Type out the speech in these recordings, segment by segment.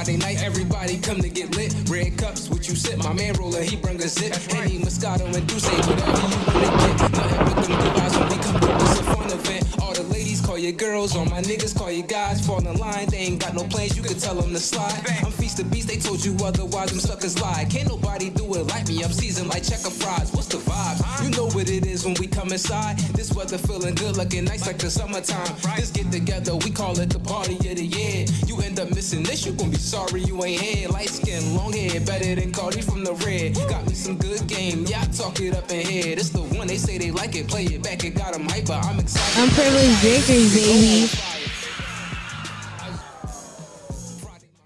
Friday night, everybody come to get lit. Red cups, what you sip. My man roller, he bring a zip. Henny, Moscato, and D'ussé, whatever you wanna get. Nothing but them good vibes when we come through. It's a fun event. All the your girls, all my niggas call you guys. Fall in line, they ain't got no plans, you can tell them to slide. I'm feast the beast, they told you otherwise, them suckers lie. Can't nobody do it like me, I'm seasoned like checker fries. What's the vibe? You know what it is when we come inside. This weather feeling good, looking nice like the summertime. This get together, we call it the party of the year. You end up missing this, you gon' be sorry you ain't here. Light skin, long hair, better than Cardi from the red. Got me some good game, yeah, I talk it up in here. This the one they say they like it, play it back, it got 'em hyper. I'm excited. I'm Unprivileged drinkers, baby.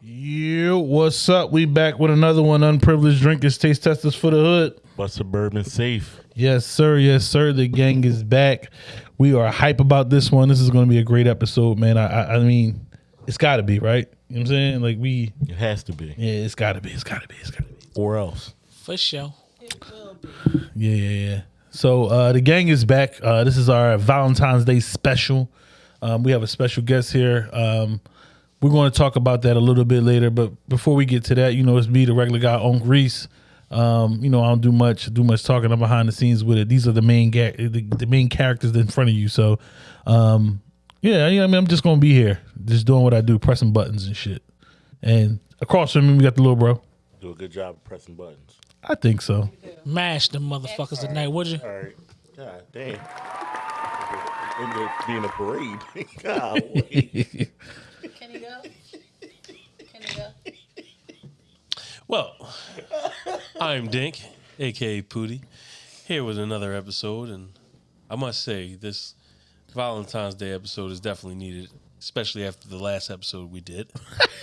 Yeah, what's up? We back with another one. Unprivileged drinkers, taste testers for the hood. But suburban safe. Yes, sir. Yes, sir. The gang is back. We are hype about this one. This is going to be a great episode, man. I, I, I mean, it's got to be right. You know what I'm saying? Like we, It has to be. yeah, it's got to be. It's got to be. It's got to be. Or else. For sure. Yeah, yeah, yeah. So uh, the gang is back. Uh, this is our Valentine's Day special. Um, we have a special guest here. Um, we're going to talk about that a little bit later. But before we get to that, you know, it's me, the regular guy, on Reese. Um, you know, I don't do much do much talking. I'm behind the scenes with it. These are the main ga- the, the main characters in front of you. So, um, yeah, I mean, I'm just gonna be here, just doing what I do, pressing buttons and shit. And across from me, we got the little bro. Do a good job of pressing buttons. I think so. Mash them motherfuckers tonight, would you? All right. God damn. Ended up being a parade. Golly. Can he go? Can he go? Well, I'm Dink, aka Pooty, here with another episode, and I must say this Valentine's Day episode is definitely needed, especially after the last episode we did.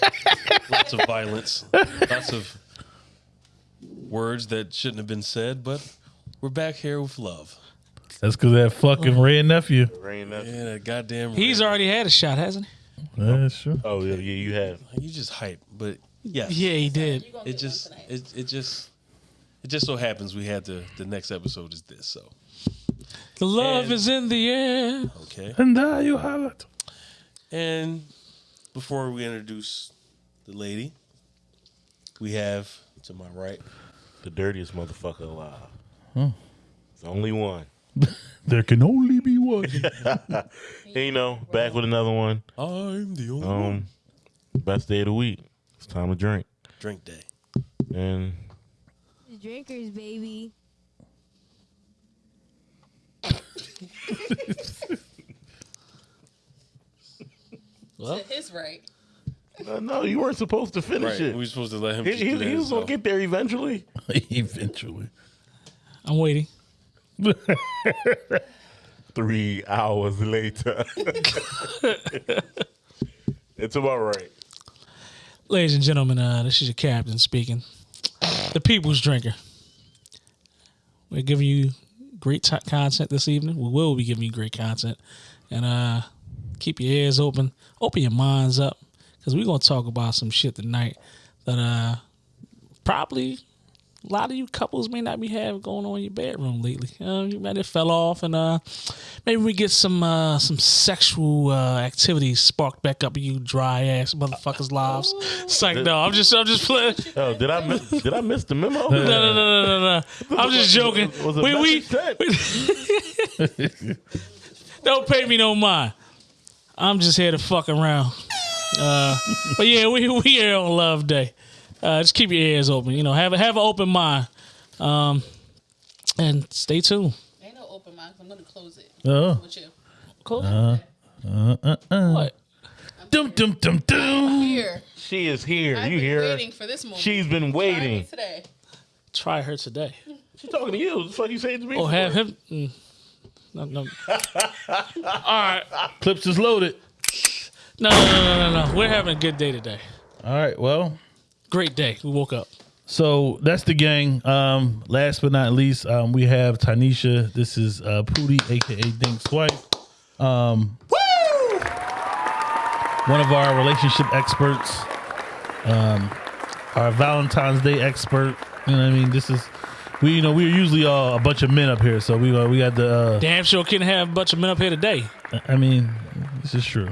lots of violence, lots of words that shouldn't have been said, but we're back here with love. That's because that fucking oh. red nephew. Rain that- Yeah, that goddamn. He's red. already had a shot, hasn't he? That's true. Oh, yeah, yeah, you have. You just hype, but yes, he? Yeah, he did. It just it, it just it just so happens we had the the next episode is this so The love And- is in the air. okay And there you have it. and before we introduce the lady we have to my right The dirtiest motherfucker alive. Hmm. The only one. There can only be one. Hey, you know, back with another one. I'm the only one. Um, best day of the week. It's time to drink. drink day And Drinkers, baby. Well, To his right. uh, no, you weren't supposed to finish right it. we were supposed to let him he he, he was gonna get there eventually. Eventually. I'm waiting. Three hours later. it's about right. Ladies and gentlemen, uh, this is your captain speaking. The people's drinker. We're giving you great t- content this evening. We will be giving you great content. And uh, keep your ears open, open your minds up, because we're going to talk about some shit tonight that uh, probably a lot of you couples may not be having going on in your bedroom lately. Uh, you might have fell off, and uh, maybe we get some uh, some sexual uh, activities sparked back up in you dry ass motherfuckers' lives. It's like no, I'm just I'm just playing. Oh, did I miss, did I miss the memo? No, no, no, no, no, no. I'm just joking. Was a We, we, don't pay me no mind. I'm just here to fuck around. Uh, but yeah, we we here on Love Day. Uh, just keep your ears open. You know, have a have an open mind. Um, and stay tuned. Ain't no open mind. 'cause I'm gonna close it. Oh. With you. Cool. Uh, what? Dum dum dum dum. Here. She is here. I've you been hear her? waiting for this moment. She's been Try me waiting. today. Try her today. She's talking to you. That's what you saying to me. Or for. have him. Mm, no, no. All right. Clips is loaded. No, no, no, no, no, no. We're having a good day today. All right. Well, Great day. We woke up. so that's the gang. Um, last but not least, um, we have Tanisha. This is uh, Pooty, aka Dink's wife. Um, one of our relationship experts. Um, our Valentine's Day expert. You know what I mean? This is we. You know, we're usually uh, a bunch of men up here, so we uh, we got the. Uh, Damn sure can't have a bunch of men up here today. I mean, this is true.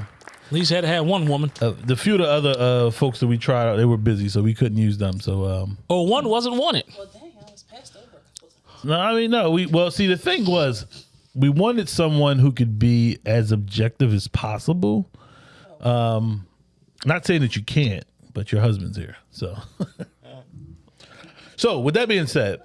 At least had to have one woman. Uh, the few of the other uh, folks that we tried out, they were busy, so we couldn't use them. So um, Or one wasn't wanted. Well, dang, I was passed over. a couple times. no, I mean no. We well, see, the thing was, we wanted someone who could be as objective as possible. Um, not saying that you can't, but your husband's here, so. so, with that being said,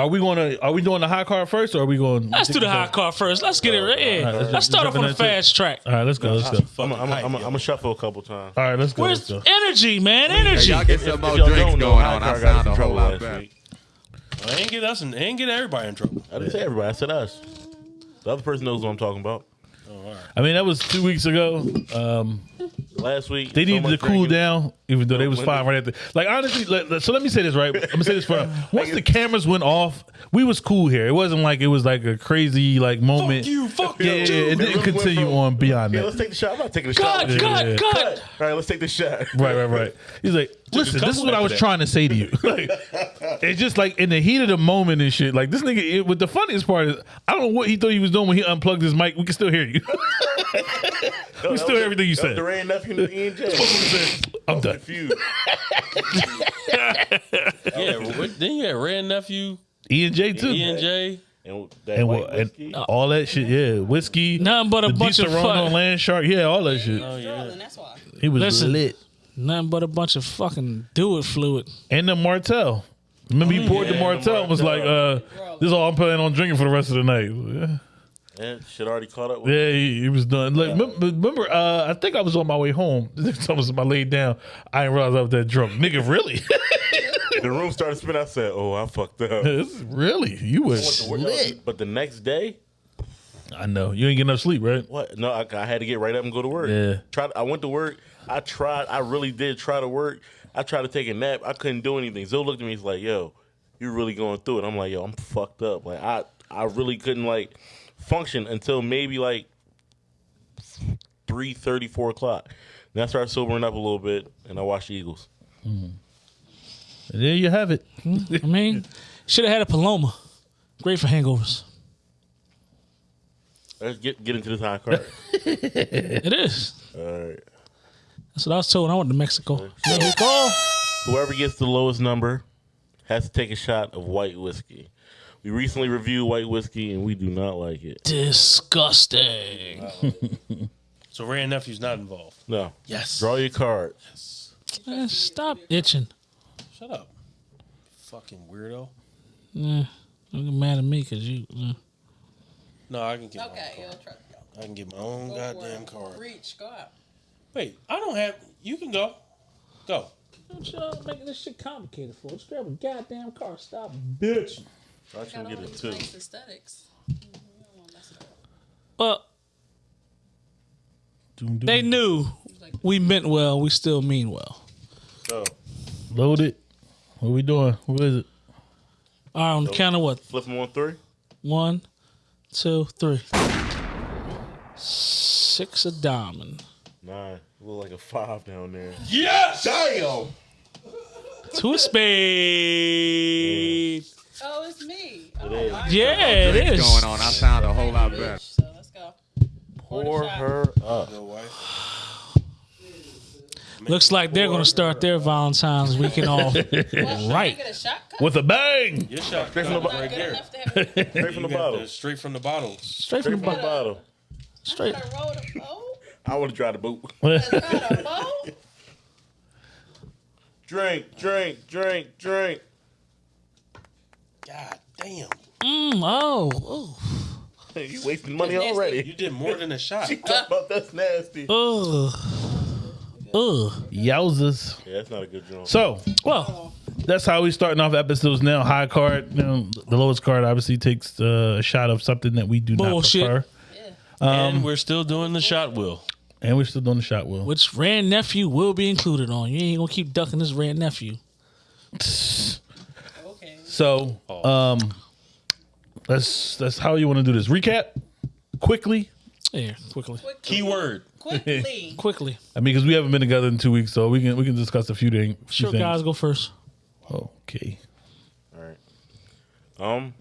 are we going to are we doing the high card first, or are we going? Let's do the high card first. Let's get it right. Yeah. All right, let's let's start off on the into it. fast track. All right, let's go. Let's go. I'm I'm I'm I'm gonna shuffle a couple times. All right, let's go. Where's Let's go. energy, man? Hey, Energy. y'all get some more drinks know, going High on. I got sound in a whole trouble lot last better. week. I ain't get us, in, ain't get everybody in trouble. I didn't say everybody. I said us. The other person knows what I'm talking about. Oh. I mean, that was two weeks ago. Um, Last week they so needed to much cool drinking. down, even though they was fine right after. Like honestly, let- let- so let me say this right. I'm gonna say this for once the cameras went off, we was cool here. It wasn't like it was like a crazy like moment. Fuck you, fuck Yeah, you. yeah, yeah, it didn't we went continue from- on beyond Yeah, that. let's take the shot. I'm not taking the shot. Cut, with cut, yeah. cut. All right, let's take the shot. Right, right, right. He's like, listen, this is what I was that. trying to say to you. like, it's just like in the heat of the moment and shit. Like this nigga. It, what the funniest part is, I don't know what he thought he was doing when he unplugged his mic. We can still hear you. No, we still was- everything you that was said. The Wray Nephew and Ian J. I'm done. Confused. Yeah, what, then you had Red Nephew, E and J too. E and J. And that and, white and whiskey. all that shit. Yeah, whiskey. Nothing but a the bunch of Disaronno fuck- Land Shark. Yeah, all that shit. Sterling, that's why. He was Listen. lit. Nothing but a bunch of fucking do it fluid. And the Martell. Remember he poured the yeah, the Martell and was like, uh, "This is all I'm planning on drinking for the rest of the night." Yeah. Yeah, shit already caught up with Yeah, he, he was done. Like, remember, remember uh, I think I was on my way home. This nigga told me something, I laid down. I didn't realize I was that drunk. Nigga, really? The room started spinning. I said, "Oh, I fucked up." This really? You was lit. But the next day, I know. You ain't get enough sleep, right? what? No, I, I had to get right up and go to work. Yeah. Tried. I went to work. I tried. I really did try to work. I tried to take a nap. I couldn't do anything. Zoe looked at me. He's like, "Yo, you're really going through it." I'm like, "Yo, I'm fucked up." Like I, I really couldn't like function until maybe like three thirty, four o'clock. Then I started sobering up a little bit, and I watched the Eagles. And there you have it. Mm-hmm. I mean, should have had a Paloma. Great for hangovers. Let's get get into this high card. It is. All right. That's what I was told I went to Mexico. Mexico. Whoever gets the lowest number has to take a shot of white whiskey. We recently reviewed white whiskey and we do not like it. Disgusting. So Red Nephew's not involved. No. Yes. Draw your card. Man, stop itching. Shut up. Fucking weirdo. Nah, don't get mad at me because you. uh, No, I can get Okay, my yo, own try. card. I can get my own Go goddamn for it. card. Reach, go out. Wait, I don't have. You can go. Go. What y'all making this shit complicated for? Just grab a goddamn car. Stop, bitch. I Got should all get it these too. nice aesthetics. Mm-hmm. You don't wanna mess it up. Well, Doom, doom. they knew we meant well. We still mean well. So Load it. What we doing? What is it? All right, on the count of what? flip them on three. One, two, three. Six of diamond. Nine. Look like a five down there. Yes. Damn. Two of spade. Oh, it's me. Oh, is. my Yeah, it Drinks is. going on. I sound a whole lot better. So let's go. Pour her up. Looks like they're going to start their Valentine's weekend off. Well, Right. Get a shot cut? With a bang. Your shot Straight from the right bottom. Not good there. enough to have a Straight from the bottle. straight from the bottle. Straight from the from the bottle. Straight. I rolled a boat. I would have tried to boot. That's not a boat. Drink, drink, drink, drink. God damn. Mm, oh, oh, Hey, you wasting money Nasty. You did more than a shot. She talking about that's nasty. ugh, ugh. Yowzers. Yeah, that's not a good joint. So Well, that's how we starting off episodes now. High card. You know, the lowest card obviously takes uh, a shot of something that we do Bullshit. not prefer. and we're still doing the shot wheel. And we're still doing the shot wheel. which Rand nephew will be included on. You ain't gonna keep ducking this Rand nephew. Okay. So, um, that's that's how you want to do this. Recap quickly. Yeah, quickly, Quickly. Keyword. Quickly. quickly. I mean, because we haven't been together in two weeks, so we can we can discuss a few things. few Sure, things. guys, go first. Okay. All right. Um,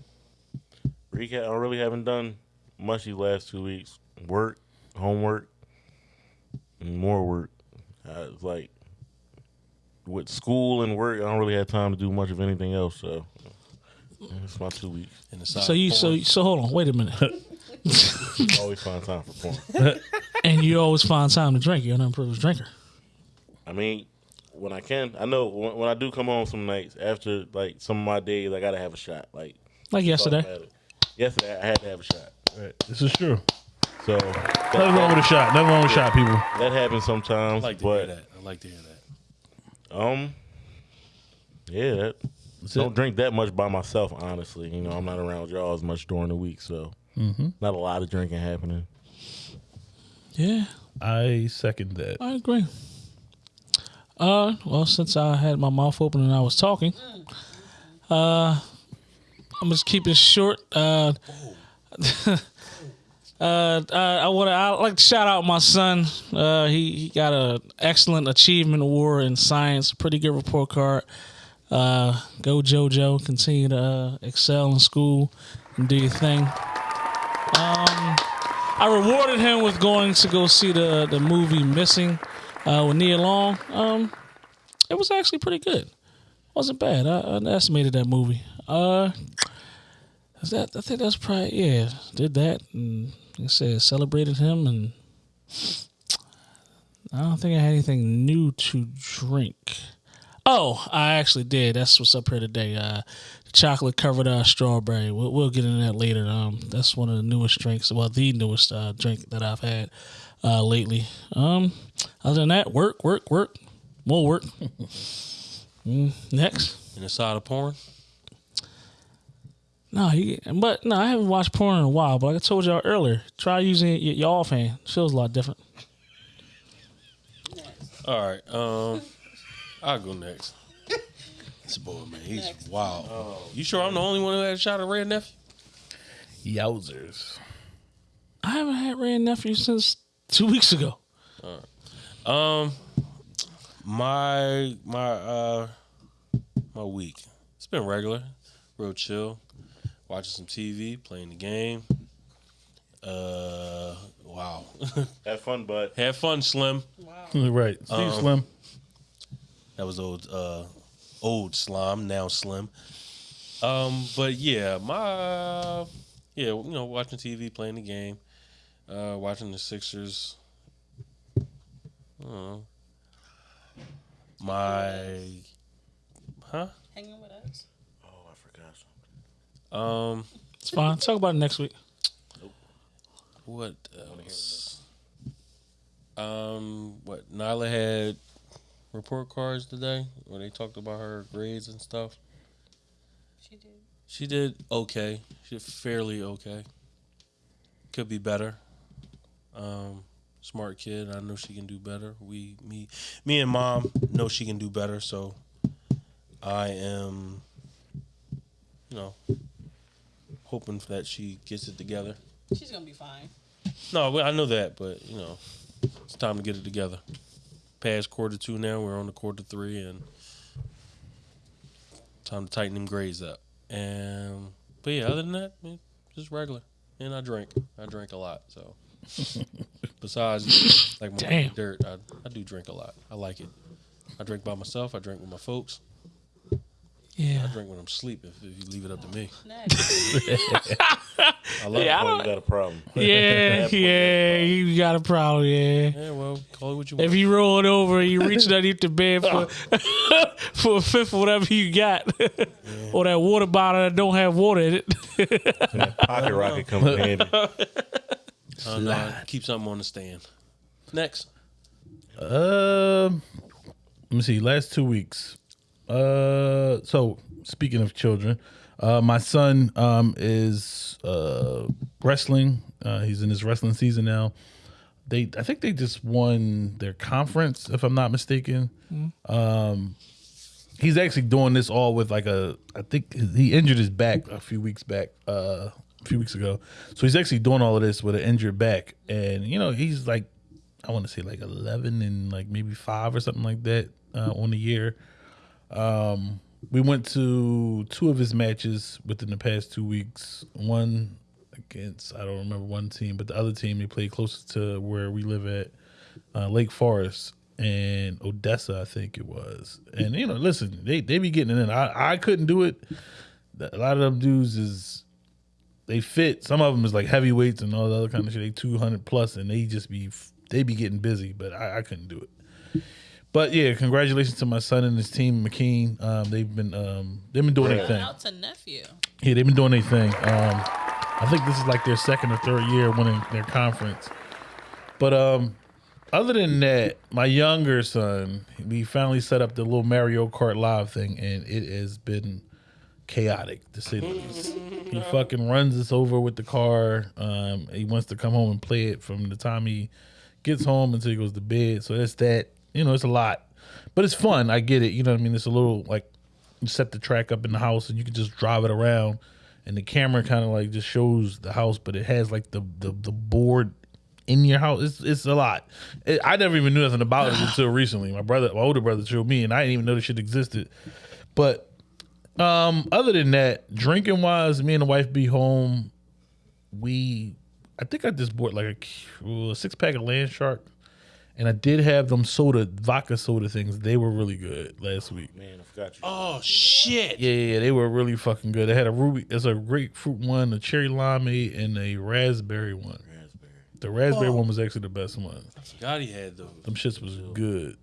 recap. I really haven't done much these last two weeks. Work, homework. More work. Uh, it's like with school and work, I don't really have time to do much of anything else. So it's my two weeks. In the side So you so porn. so hold on, wait a minute. Always find time for porn. and you always find time to drink. You're an unprivileged drinker. I mean, when I can, I know when, when I do come home some nights after like some of my days, I gotta have a shot. Like Like yesterday. Yesterday, I had to have a shot. Right. This is true. So Nothing that, wrong with a shot. Nothing wrong with a shot, people. that happens I sometimes. like to but hear that. I like to hear that. Um, yeah, that, don't it. drink that much by myself. Honestly, you know, I'm not around y'all as much during the week, so Mm-hmm. not a lot of drinking happening. Yeah, I second that. I agree. Uh, well, since I had my mouth open and I was talking, uh, I'm just keeping it short. Uh, uh, uh, I want. I like to shout out my son. Uh, he he got a excellent achievement award in science. Pretty good report card. Uh, go JoJo. Continue to uh, excel in school and do your thing. Um, I rewarded him with going to go see the the movie Missing uh, with Nia Long. Um, it was actually pretty good. wasn't bad. I, I underestimated that movie. Uh, is that I think that's probably yeah. Did that and I said celebrated him and I don't think I had anything new to drink. Oh, I actually did. That's what's up here today. Uh, chocolate covered uh, strawberry. We'll, we'll get into that later. Um, that's one of the newest drinks. Well, the newest uh, drink that I've had uh, lately. Um, other than that, work, work, work, more work. Mm, next. In the side of porn. No, he, but no, I haven't watched porn in a while. But like I told y'all earlier, try using your, your offhand. Feels a lot different. All right. Um, I'll go next. This boy, man, he's Next. wild. You sure I'm the only one who had a shot at Red Nephew? Yowzers. I haven't had Wray and Nephew since two weeks ago. Um, my my uh my week. It's been regular, real chill. Watching some TV, playing the game. Uh, wow. Have fun, bud. Have fun, Slim. Wow. Right. See you, Um, Slim. That was old uh old slime, now slim. Um, but yeah, my yeah, you know, watching TV, playing the game, uh, watching the Sixers. I don't know. My huh? Hanging with us. Oh, I forgot something. Um It's fine. Talk about it next week. what else? Um what Nyla had report cards today where they talked about her grades and stuff. She did. She did okay. She did fairly okay. Could be better. Um, smart kid. I know she can do better. We, me, me and mom know she can do better. So I am, you know, hoping that she gets it together. She's gonna be fine. No, well, I know that, but you know, it's time to get it together. Past quarter two now, we're on the quarter three, and time to tighten them grades up. And but yeah, other than that, man, just regular. And I drink. I drink a lot. So besides like my Damn. dirt, I, I do drink a lot. I like it. I drink by myself. I drink with my folks. Yeah. I drink when I'm asleep. If, if you leave it up to me, I love Yeah, I it. You got a problem. Yeah, yeah, you got a problem, yeah. Yeah, well, call it what you want. If you roll it over, you reach underneath the bed for for a fifth of whatever you got, or that water bottle that don't have water in it. Pocket rocket comes in handy. Uh, no, keep something on the stand. Next. Um, let me see. Last two weeks. Uh, so speaking of children, uh, my son um is uh wrestling. Uh, he's in his wrestling season now. They, I think they just won their conference, if I'm not mistaken. Um, he's actually doing this all with like a. I think he injured his back a few weeks back. Uh, a few weeks ago. So he's actually doing all of this with an injured back, and you know he's like I want to say like 11 and like maybe five or something like that uh, on the year. Um, we went to two of his matches within the past two weeks. One against I don't remember one team, but the other team he played closer to where we live at. uh, Lake Forest and Odessa, I think it was. And you know, listen, they they be getting it in. I I couldn't do it. A lot of them dudes is they fit. Some of them is like heavyweights and all the other kind of shit. They two hundred plus, and they just be they be getting busy. But I, I couldn't do it. But yeah, congratulations to my son and his team, McKean. Um, they've been um, they've been doing their thing. Out to nephew. Yeah, they've been doing their thing. Um, I think this is like their second or third year winning their conference. But um, other than that, my younger son, we finally set up the little Mario Kart Live thing, and it has been chaotic to say the least. He fucking runs us over with the car. Um, he wants to come home and play it from the time he gets home until he goes to bed. So that's that. You know, it's a lot, but it's fun. I get it. You know what I mean? It's a little like you set the track up in the house and you can just drive it around, and the camera kind of like just shows the house, but it has like the the, the board in your house. It's it's a lot. It, I never even knew nothing about it until recently. My brother, my older brother, showed me, and I didn't even know this shit existed. But um, other than that, drinking wise, me and the wife be home. We, I think I just bought like a, a six pack of Land Shark, and I did have them soda vodka soda things. They were really good last week. Man, I forgot you. Oh shit! Yeah, yeah, they were really fucking good. They had a ruby, it's a grapefruit one, a cherry limeade, and a raspberry one. Raspberry. The raspberry one was actually the best one. God, he had those. Them shits was good.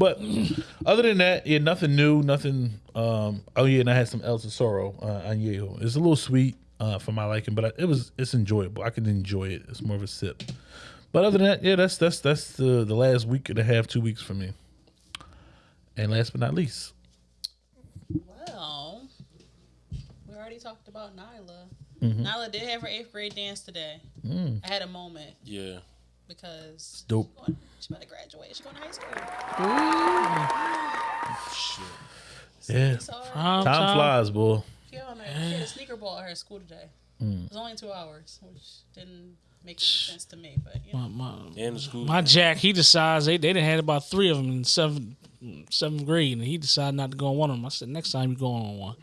But other than that, yeah, nothing new, nothing. Um, oh yeah, and I had some El Tesoro uh, añejo. It's a little sweet uh, for my liking, but I, it was it's enjoyable. I can enjoy it. It's more of a sip. But other than that, yeah, that's that's that's the the last week and a half, two weeks for me. And last but not least, Well, we already talked about Nyla. Mm-hmm. Nyla did have her eighth grade dance today. Mm. I had a moment Yeah. because dope. she's, going, she's about to graduate. She's going to high school. Yeah, So Prime time time. flies, boy. she, on a, she had a sneaker ball at her school today. Mm. It was only two hours, which didn't make any sense to me. But you know, My, my, And the school. my Jack, he decides they they done had about three of them in seventh seventh grade, and he decided not to go on one of them. I said, next time you go on one.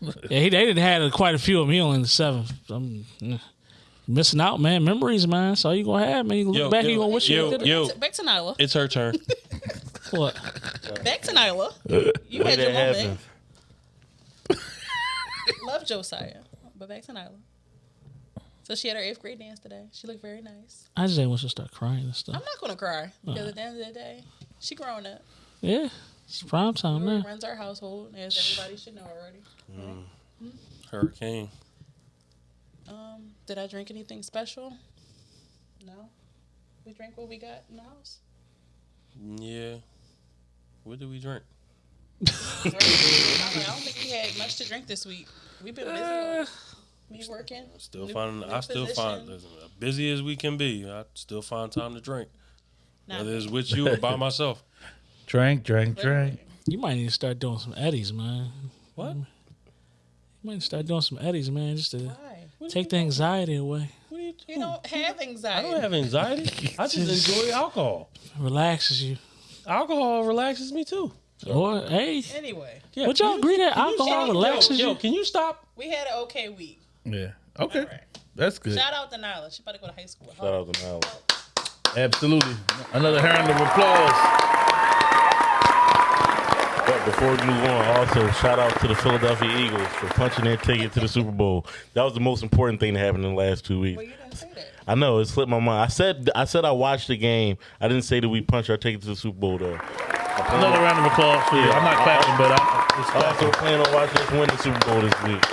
yeah, he they didn't had quite a few of them. He only in the seventh. I'm eh, missing out, man. Memories, man. That's all you gonna have, man. You look Yo, back, yo, you gonna wish yo, you did it. back to Nyla. It's her turn. What? Back to Nyla. You Way had your that moment. Love Josiah, but back to Nyla. So she had her eighth grade dance today. She looked very nice. I just want to start crying and stuff. I'm not gonna cry because at the end of the day, she grown up. Yeah, it's prime time, She man. runs our household, as everybody should know already. Mm. Hmm? Hurricane. Um, did I drink anything special? No. We drank what we got in the house. Yeah. What did we drink? I don't think we had much to drink this week. We've been busy. Uh, Me working. I Still new- finding. new I still find position. listen, as busy as we can be. I still find time to drink, Not whether it's with you or by myself. Drink, drink, drink. You might need to start doing some eddies, man. What? You might need to start doing some eddies, man, just to take the anxiety away. What are you You don't have anxiety. I don't have anxiety. I just enjoy alcohol. Relaxes you. Alcohol relaxes me too. Or hey, Anyway, Yeah, would y'all agree that can you alcohol relaxes yo, you? Yo, can you stop? we had an okay week. Yeah. Okay. Alright. That's good. Shout out to Nyla. She about to go to high school. Shout out to Nyla. Absolutely. Another round of applause. But before we move on, also shout out to the Philadelphia Eagles for punching their ticket to the Super Bowl. That was the most important thing that happened in the last two weeks. Well, you didn't say that. I know it slipped my mind. I said I said I watched the game. I didn't say that we punched our ticket to the Super Bowl though. Another round of applause for you. I'm not clapping, but I, it's I also clapping. plan on watching us win the Super Bowl this week.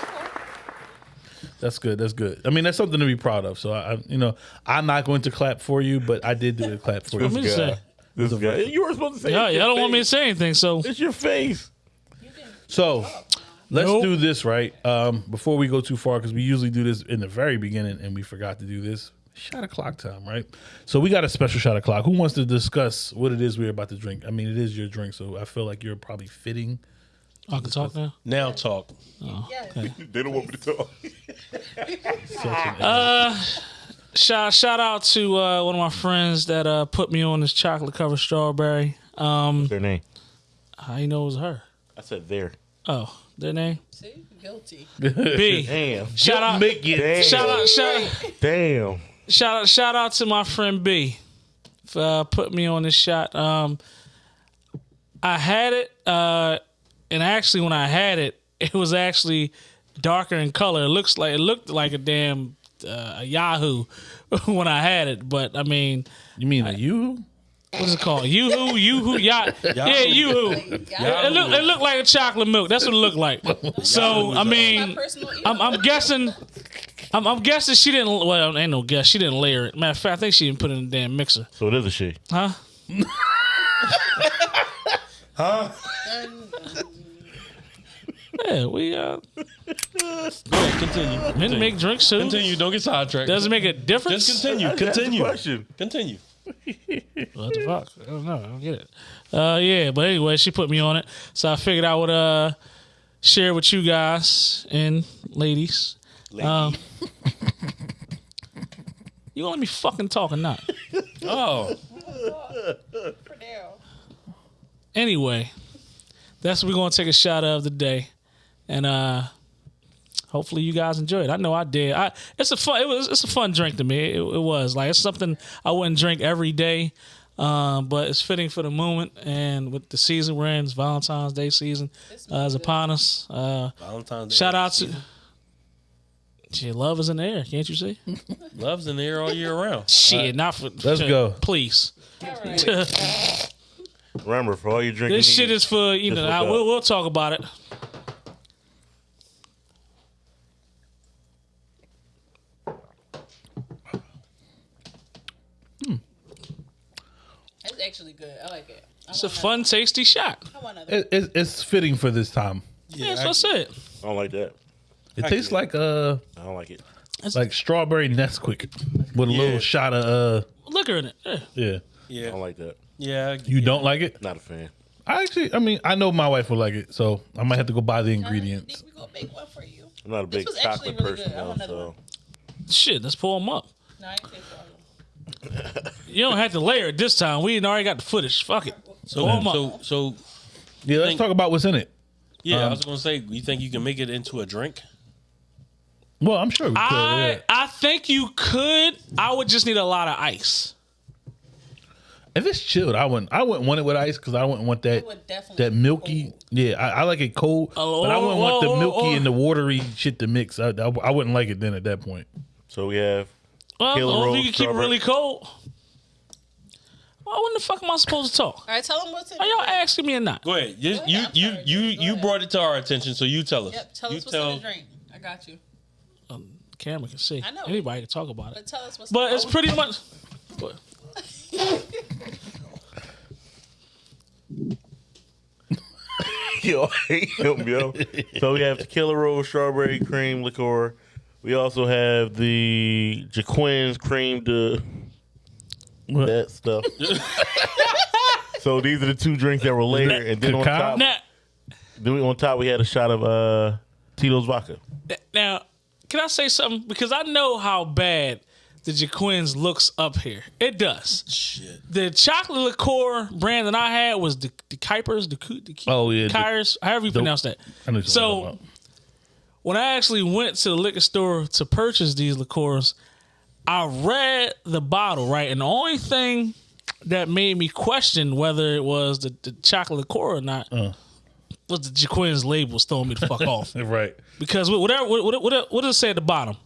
That's good. That's good. I mean, that's something to be proud of. So I, I you know, I'm not going to clap for you, but I did do a clap for Let me you. just say, This guy. You were supposed to say. yeah, it's y'all don't want me to say anything, so It's your face. So let's Nope. do this right um, before we go too far because we usually do this in the very beginning and we forgot to do this. Shot o'clock time, right? So we got a special shot o'clock. Who wants to discuss what it is we're about to drink? I mean, it is your drink, so I feel like you're probably fitting. I can talk now. Now talk. Yes. They don't want me to talk. Such an Shout shout out to uh, one of my friends that uh, put me on this chocolate covered strawberry. Um, Their name. I you know it was her? I said there. Oh, their name See, guilty. B. Damn. Shout out, Make it. Damn. shout out, shout, Damn. shout out, shout out to my friend B. uh, put me on this shot. Um, I had it, uh, and actually, when I had it, it was actually darker in color. It looks like it looked like a damn uh, a Yahoo when I had it, but I mean, You mean a you? what's it called? Yoo-hoo, Yoo-hoo, Yah- yeah, Yoo-hoo. It, it looked it looked like a chocolate milk. That's what it looked like. So I mean, I'm, I'm guessing. I'm, I'm guessing she didn't. Well, ain't no guess. She didn't layer it. Matter of fact, I think she didn't put it in the damn mixer. So it is a she. Huh? huh? Yeah, we uh, Go ahead, continue. men Continue. make drinks too. Continue. Don't get sidetracked. Doesn't make a difference. Just continue. That's the Continue. question. Continue. What the fuck? I don't know. I don't get it. Uh, yeah, but anyway, she put me on it, so I figured I would uh share with you guys and ladies. Um, you gonna let me fucking talk or not? Oh, Anyway, that's what we're gonna take a shot of today, and uh, hopefully you guys enjoyed. it. I know I did. I it's a fun. It was it's a fun drink to me. It, it was like it's something I wouldn't drink every day, um, but it's fitting for the moment. And with the season we're in, it's Valentine's Day season uh, is upon us. Uh, Valentine's Day. shout out to. Shit, love is in the air, can't you see? Love's in the air all year round. Shit, not for. Let's go. please. Remember, for all you drinking This shit needs, is for you know. I, we'll, we'll talk about it. Actually good. I like it. I It's a want fun, tasty shot. another- I want another. It, it, it's fitting for this time. Yeah, that's what I said. I don't like that. It tastes like uh I don't like it. like strawberry Nesquik with a Yeah. little shot of uh Liquor in it. Yeah. yeah. I don't like that. Yeah. You don't like it? Not a fan. I actually, I mean, I know my wife will like it, so I might have to go buy the ingredients. We gonna make one for you. I'm not a This big was actually chocolate really person, good. I though, want another so. Shit, let's pull them up. No, I ain't say for all You don't have to layer it this time. We already got the footage. Fuck it. So, Pull 'em so, so, Yeah, let's Think- talk about what's in it. yeah. I Um, was gonna say, you think you can make it into a drink? Well, I'm sure we could. I yeah. I think you could. I would just need a lot of ice. If it's chilled, I wouldn't. I wouldn't want it with ice because I wouldn't want that would that milky. cold. Yeah, I, I like it cold, Oh, but I wouldn't want the oh, oh, milky oh. and the watery shit to mix. I, I, I wouldn't like it then at that point. so we have Well, Killer or if Rose you can keep it strawberry. really cold. Why when the fuck am I supposed to talk? All right, tell them what's in Are y'all it. asking me or not? Go ahead. You, ahead, you, I'm you, sorry, you, Go you ahead. brought it to our attention, so you tell us. Yep, tell you us what's in the drink. I got you. Um, camera can see. I know. Anybody can talk about it. But tell us what's. But in it's the pretty much. What? yo, I hate him, yo. so we have Tequila Rose strawberry cream liqueur. We also have the Jacquin's cream de What? that stuff. so these are the two drinks that were later, and then on top, Now, then we, on top we had a shot of uh, Tito's vodka. now, can I say something? Because I know how bad the Jacquins looks up here. It does. Shit. The chocolate liqueur brand that I had was the the Kuipers, the, Ku- the Oh, yeah, the- Kyers, however you the- pronounce that. I know So about. When I actually went to the liquor store to purchase these liqueurs, I read the bottle right, and the only thing that made me question whether it was the, the chocolate liqueur or not Uh. was the Jacquin's label was throwing me the fuck off. right. Because whatever what, what, what, what does it say at the bottom?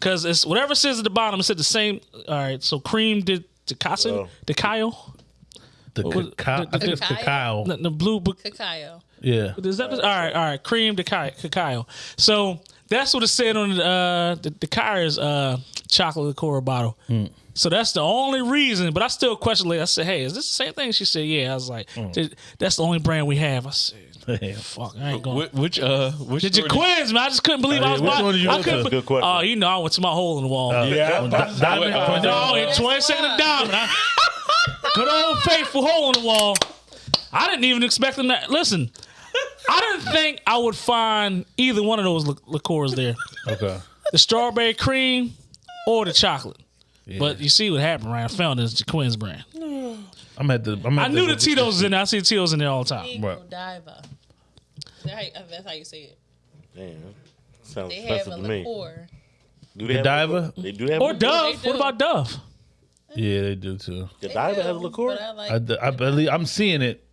Because it's whatever it says at the bottom, it said the same. All right, so cream did the Oh. the Kyle, The was- cacao. the- I think it's the- cacao. the, the blue book. Cacao. Yeah. Is that all right? All right, cream the cacao. So that's what it said on the uh, the, the Kyre's uh, chocolate liqueur bottle. So that's the only reason. But I still question later. I said, "Hey, is this the same thing?" She said, "Yeah." I was like, "That's the only brand we have." I said, "Fuck, I ain't going." Which, which, uh, which Did you quiz man? I just couldn't believe Oh, I yeah, was which buying. one did you I go couldn't. Good question. Oh, you know, I went to my hole in the wall. Yeah. Di- Diamond. Uh, No, in 20 second of diamond. I- Good old faithful hole in the wall. I didn't even expect them to listen. I didn't think I would find either one of those li- liqueurs there. Okay. The strawberry cream or the chocolate. But you see what happened, right? I found this Jacquin's brand. I'm at the. I'm at I knew the Tito's was in there. I see the Tito's in there all the time. Eco Diva. That's how, you- that's how you say it. Damn, sounds They have expensive a to me. liqueur. Do they The have Diva? liqueur? They do have Or liqueur? Dove. What do. about Dove? Yeah, they do too. The They diver has a do, liqueur. but I like. I, I believe I'm seeing it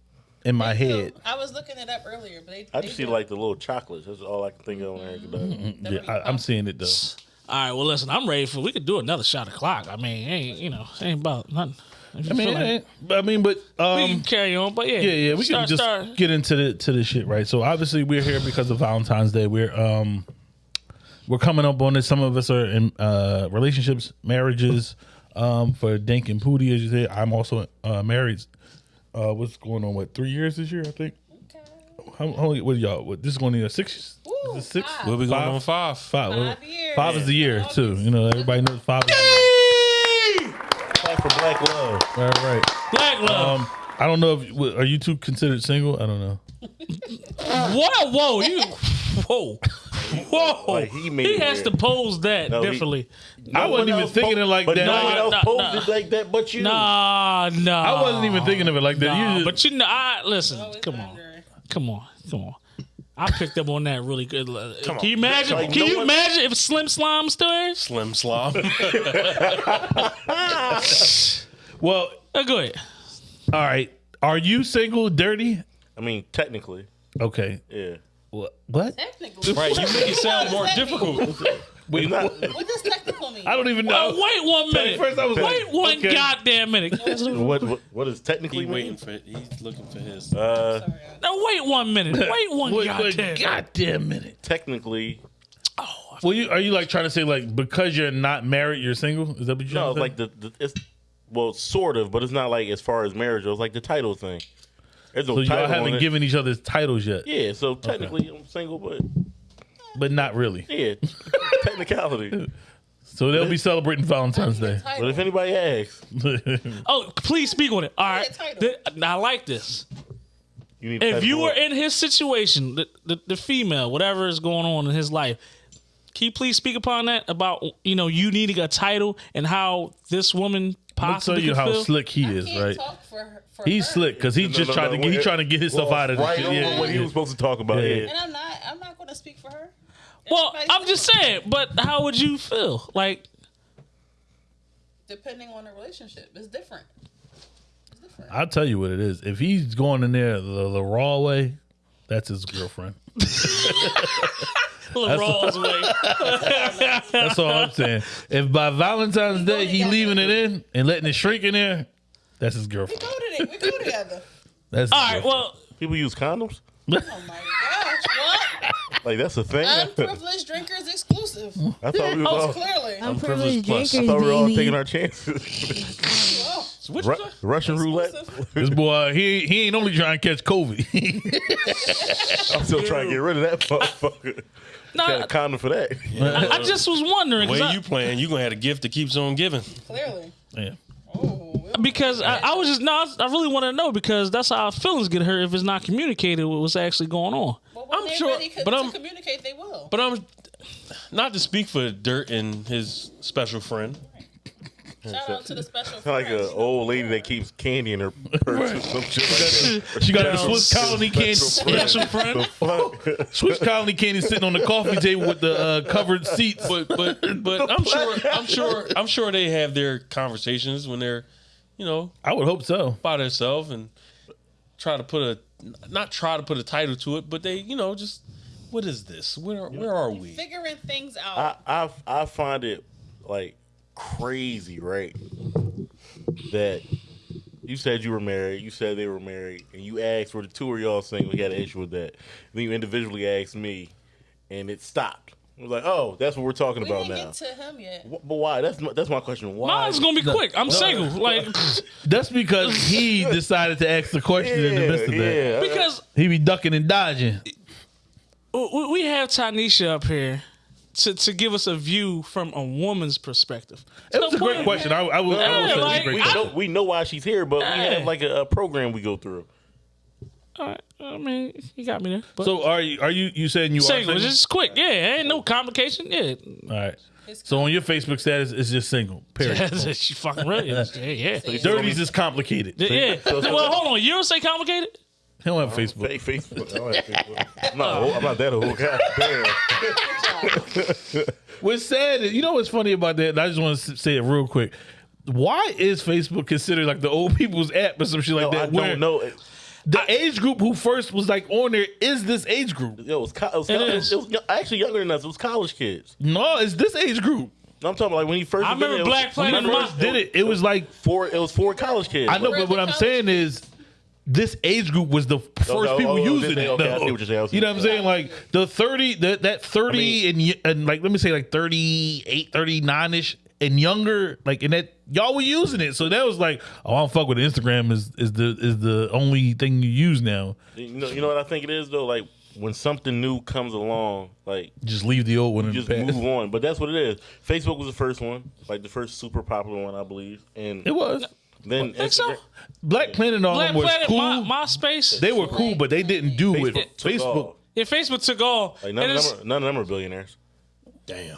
in my they do. head. I was looking it up earlier, but they. I they just see like the little chocolates. That's all I can think of when Eric does. Yeah, I, I'm seeing it though. All right, well, listen, I'm ready for. We could do another shot of clock. I mean, ain't you know, ain't about nothing. I mean, like- but I mean, but we can um, carry on, but yeah, yeah, yeah, we start, can just start. get into the to the shit, right? So obviously we're here because of Valentine's Day. We're um we're coming up on this. Some of us are in uh relationships, marriages. Um, for Dink and Pooty, as you say, I'm also uh married. Uh, what's going on? What three years this year? I think. How, how what y'all? What, this is going to be a six. Is Ooh, it six? five. We'll be going Five? on five. Five. Five years. Five is the year August. too. You know, everybody knows five. Is the year. Clap for black love. All right. right. Black love. Um, I don't know if are you two considered single. I don't know. Whoa, whoa, you, whoa, whoa. Like, he made he has to pose that No, he- differently. I wasn't even thinking it like but that. no one else nah, posed nah. it like that, but you. Nah, nah. I wasn't even thinking of it like that. Nah, You just- but you know, I listen. Always Come on, wondering. come on, come on. I picked up on that really good. Can on. you imagine? Like, can no you one- imagine if Slim Slime still here? Slim Slob. well, Uh, go ahead. all right. Are you single, dirty? I mean, technically, Okay. yeah. What? What? Technically. right, you make it sound more What does that mean? difficult. Wait, not- what? What does technical mean? I don't even Uh, know. wait one minute. First, I was wait like, one okay. goddamn minute. What what, what does technically He waiting for. He's looking for his. Uh, Sorry, no, wait one minute. Wait one Wait, goddamn. wait, minute. goddamn minute. technically, Oh, Well, you are you like trying to say like because you're not married, you're single? Is that what you're no, trying it's like the, the it's well, sort of, but it's not like as far as marriage. It's like the title thing. There's no So y'all haven't given each other titles yet, yeah, so technically I'm single, but but not really. yeah, technicality. So they'll be celebrating Valentine's Day. But if anybody asks, Oh, please speak on it. All right. Yeah, title. Th- I like this. you need. If you were in his situation, the, the, the female, whatever is going on in his life, can you please speak upon that about you know you needing a title and how this woman I'll tell possibly you could how feel? she he I is, can't right? talk for her, for He's her. slick because he No, just no, trying no, to get he wait. trying to get his stuff Well, out of this right shit. over Yeah, what yeah, he was supposed to talk about. Yeah. Yeah. And I'm not. I'm not going to speak for her. Well, Everybody's I'm just saying, but how would you feel? Like, Depending on the relationship, it's different. It's different. I'll tell you what it is. If he's going in there the, the raw way, that's his girlfriend. LaRaw's way. That's all I'm saying. If by Valentine's Day he leaving it in and letting it shrink in there, that's his We girlfriend. go to we go together. That's his All right, girlfriend. well, People use condoms. Oh my gosh! What? Like that's a thing. I Unprivileged drinkers exclusive. I thought we was Oh, all. Clearly. Unprivileged plus. drinkers, I thought we were all baby. taking our chances. Well, what Ru- you say? Russian roulette. this boy, he he ain't only trying to catch COVID. I'm still trying to get rid of that motherfucker. No, Got a condom for that. I, I just was wondering 'cause Way I- you playing, you gonna have a gift that keeps on giving. clearly. yeah. Because I, I was just no, I really want to know because that's how our feelings get hurt if it's not communicated what was actually going on. well, I'm sure- ready but I'm- communicate, they will. But I'm not to speak for Dirt and his special friend. Shout out to the special. like friends. an old lady that keeps candy in her purse or some shit like that. She got a Swiss colony candy. Special friend. The fuck? Swiss colony candy sitting on the coffee table with the uh, covered seats. But but but I'm sure I'm sure I'm sure they have their conversations when they're, you know, I would hope so. by themselves and try to put a not try to put a title to it, but they you know just what is this? Where where are we? figuring things out. I, I I find it like crazy, right? That you said you were married, you said they were married, and you asked were the two of y'all single. We had an issue with that. Then you individually asked me, and it stopped. I was like, oh, that's what we're talking we about now. get to him yet. Wh- But why? That's my, that's my question. Why? Mine's gonna be quick. I'm single. Like That's because he decided to ask the question in the midst of that. yeah. because He be ducking and dodging. we we have Tanisha up here to, to give us a view from a woman's perspective. It was a great question. I, I will. I will say like, it's a great we know we know why she's here, but we have like a, a program we go through. All right, I mean, you got me there. But So are you? Are you? You saying you single, are single? just quick. Yeah, ain't no complication. Yeah, All right. So on your Facebook status, it's just single. Period. she fucking right. Yeah, yeah. yeah. Dirty's is complicated. yeah. Well, hold on. You don't say complicated? He don't have oh, Facebook. Fake Facebook. I don't have Facebook. I'm not, I'm not that old. God damn. What's sad is, you know what's funny about that? And I just want to say it real quick. why is Facebook considered like the old people's app or some shit like Yo, I that? where don't know. It- The age group who first was like on there is this age group. Yo, it was, co- it was, It co- it is. was, actually younger than us. It was college kids. No, it's this age group. I'm talking about like when he first. I remember it Black Planet When I Remember- first did it, it was like Four. It was four college kids. I know, but what I'm college saying is this age group was the oh, first oh, people oh, using it. okay, though. what you're saying, You know what I'm saying? Like the 30, that that 30 I and and like let me say like 38, 39 ish and younger, like and that y'all were using it. So that was like, oh, I don't fuck with Instagram is is the is the only thing you use now. You know, you know what I think it is though. Like when something new comes along, like Just leave the old one just move on. But that's what it is. Facebook was the first one, like the first super popular one, I believe. And It was then Think so? Black Planet and all Black them was Planet, cool. my, MySpace. they were cool, but they didn't do what Facebook took Facebook. off. yeah, Facebook took all. Like none of, them are, none of them are billionaires. Damn.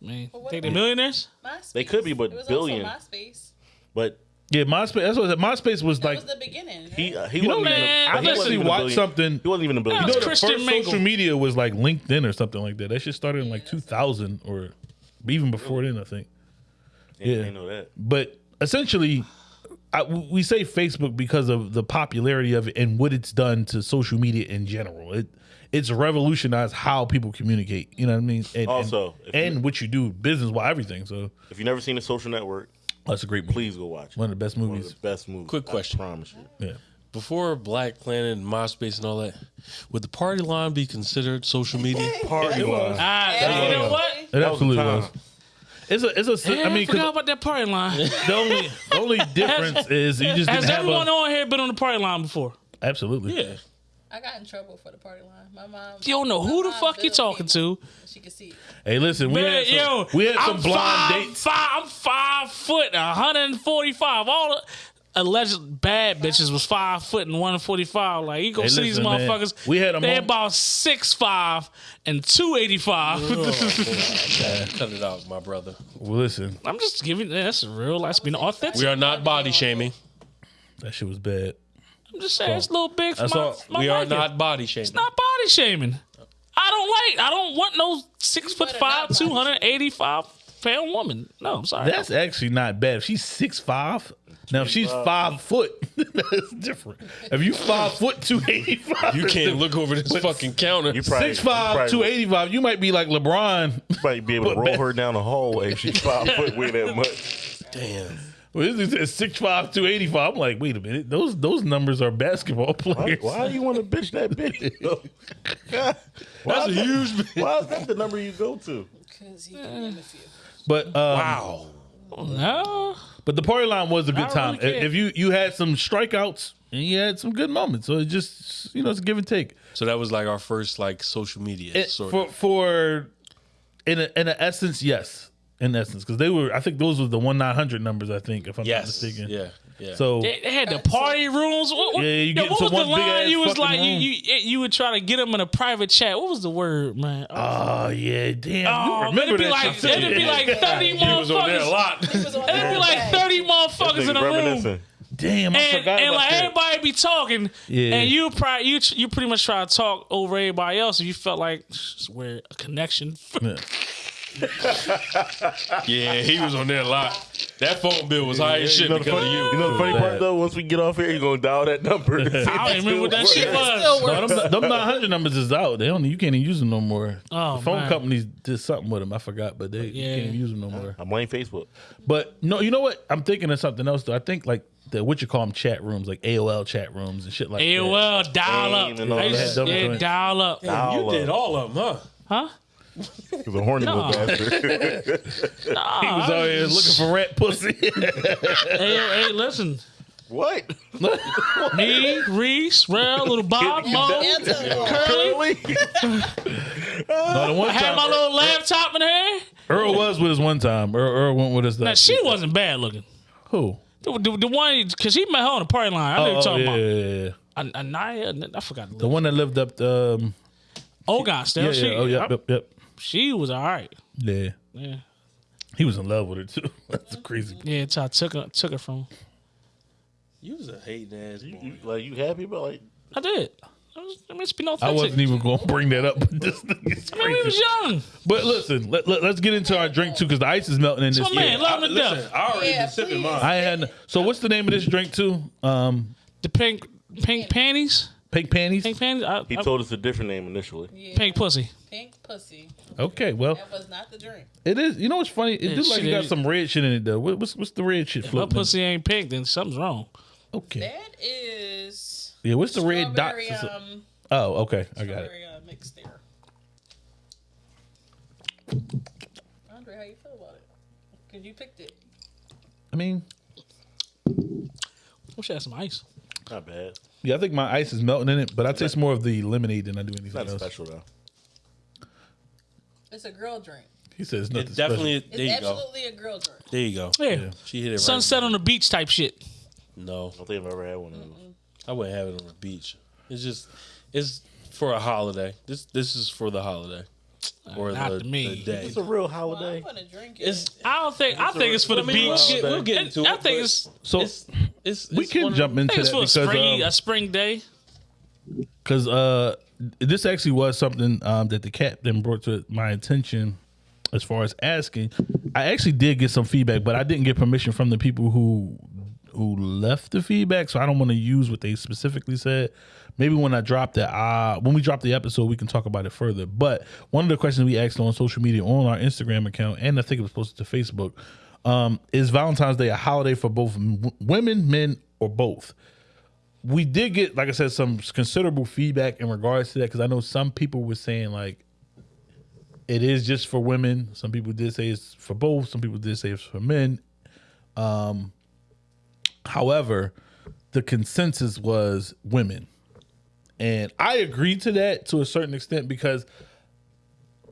Man, what think they about- millionaires? MySpace. They could be, but it was billion. Also MySpace. But Yeah, MySpace. That's what MySpace was That like. was the beginning. he uh, he You know, wasn't even. man, a, I but he wasn't actually even a watched billion- something- He wasn't even a That billionaire. You know, the Christian first Mingle. social media was like LinkedIn or something like that. That shit started in like 2000 or even before then, I think. yeah, yeah. I know that. But essentially, I, we say Facebook because of the popularity of it and what it's done to social media in general. It it's revolutionized how people communicate. You know what I mean? And, Also, if and, you- and what you do business wise, everything. So If you've never seen The Social Network, that's a great movie. please go watch. it. One of the best movies. One of movies. the best movies. Quick question. I promise you. Yeah. Before Black Planet and MySpace and all that, would the party line be considered social media? Party line. Ah, you know what? It That absolutely was. Time. It's a it's a. Yeah, I mean, 'cause forgot about that party line. the only the only difference is you just Has didn't have everyone a, on here been on the party line before? absolutely. Yeah. I got in trouble for the party line. My mom. You don't know who the fuck you billed talking people. to. She can see. it. Hey, listen, we Man, had some, yo, we had some I'm blind five, dates. Five, I'm five foot, 145. All the alleged bad bitches was five foot and 145. Like you go Hey, see listen, these man. motherfuckers. We had 'em They on- about six five and two eighty five. Cut it out, my brother. Well, listen, I'm just giving that's real. That's being authentic. We are not body shaming. that shit was bad. I'm just saying it's a little big for my, all. my We are liking. not body shaming. It's not body shaming. I don't like. I don't want no six foot five, two hundred eighty five pound woman. No, I'm sorry. That's actually not bad. If she's six five, now if she's five foot, that's different. If you five foot two eighty five, You can't look over this fucking counter. You probably six five two you eighty five. You might be like LeBron. probably be able to roll her down the hallway if she's five foot way that much. Damn. Well, this is six five two eighty five. I'm like, wait a minute. Those those numbers are basketball Why, players. why do you want to bitch that big? why That's a is that- huge. Why is that the number you go to? Cause he can name a few. But um, Wow. no. But the party line was a good time. really if you you had some strikeouts and you had some good moments, so it just you know it's a give and take. So that was like our first like social media It- sort for of. for in a, in a essence, yes, in essence, because they were. I think those were the one nine hundred numbers. I think if I'm not mistaken. Yeah. Yeah. So They, they had the party rooms. What, what, Yeah, you yo, get what was the one big line you was like? You, room. you you would try to get them in a private chat. What was the word, man? oh, oh yeah, damn. Oh, you remember it'd be that like shit, it'd be like thirty motherfuckers. lot. He was on It'd be like thirty motherfuckers in a room. Damn, I and, forgot and about like that. everybody be talking, Yeah. and you probably you you pretty much try to talk over everybody else. If you felt like it's where a connection, Yeah. Yeah, he was on there a lot. That phone bill was high as shit You know, the because funny, of you. you know the funny part though? Once we get off here, you're gonna dial that number. I don't even remember what that shit was. Still No, works. them, them 900 numbers is out. They don't. You can't even use them no more. Oh, the phone man. companies did something with them. I forgot, but they you can't even use them no more. I blame Facebook. But no, you know what? I'm thinking of something else though. I think like the what you call them chat rooms, like AOL chat rooms and shit like that. AOL dial up, Aim and all I used that. to- yeah, Double dial up, You did all of them, huh? huh? He's a horny little bastard. He was out here looking for rat pussy. Hey, hey, listen, what? me, Reese, Rel, little Bob, Mo, Antonio. Curly. no, the one I had my time little laptop in there. Earl was with us one time. Earl, Earl went with us. Now That she wasn't bad looking. who? The, the, the one because he met her on the party line. I know Oh, you're talking yeah, about. yeah, yeah. An- Anaya, I forgot the, the one that lived up. The, um, Ogon still. yeah, she, yeah. Oh, yep, yep, yep. She was all right. Yeah, Yeah, he was in love with her too. That's crazy. yeah. So I took her, took her from. You was a hating ass boy. You, like you happy about like I did. I mean, it's been I authentic. wasn't even going to bring that up, but this thing is I mean, we crazy. was young. But listen, let, let, us get into our drink too, because the ice is melting in this. my man, Yeah. love him to Listen, death. I already Yeah, been sipping please. mine. I had so. What's the name of this drink too? Um, The pink pink panties. Pink panties. Pink panties. I, He I- told us a different name initially. Yeah. pink pussy. Pink pussy. Okay, well, That was not the drink. it is. You know what's funny? It Yeah, do like shit, it got it- some red shit in it though. What, what's what's the red shit If my floating? pussy ain't pink, then something's wrong. Okay. That is Yeah. What's the red dots? strawberry, um, Oh, okay. I got it. strawberry uh, mix there. Andre, how you feel about it? Cause you picked it. I mean, Wish I had some ice. Not bad. Yeah, I think my ice is melting in it, but I taste more of the lemonade than I do It's anything not else. special though. It's a girl drink. He says nothing It definitely. It's There you go. absolutely a girl drink. There you go. Yeah. She hit it right. Sunset on the beach type shit. No, I don't think I've ever had one of those. I wouldn't have it on the beach. It's just, it's for a holiday. This this is for the holiday or Not the, to me. the day. It's a real Well, holiday. I'm gonna drink it. It's I don't think. I think it's for the I mean, beach. We'll get, we'll get into I it. think it's. So it's, it's, we it's can one of jump I into think it's that for a because spring, um, a spring day. because uh, this actually was something um, that the captain brought to my attention as far as asking. I actually did get some feedback, but I didn't get permission from the people who who left the feedback, so I don't want to use what they specifically said. Maybe when I drop the uh, when we drop the episode, we can talk about it further. But one of the questions we asked on social media, on our Instagram account, and I think it was posted to Facebook, um, is Valentine's Day a holiday for both women, men, or both? we did get, like I said, some considerable feedback in regards to that because I know some people were saying like it is just for women. Some people did say it's for both. Some people did say it's for men. Um, however, the consensus was women, and I agreed to that to a certain extent because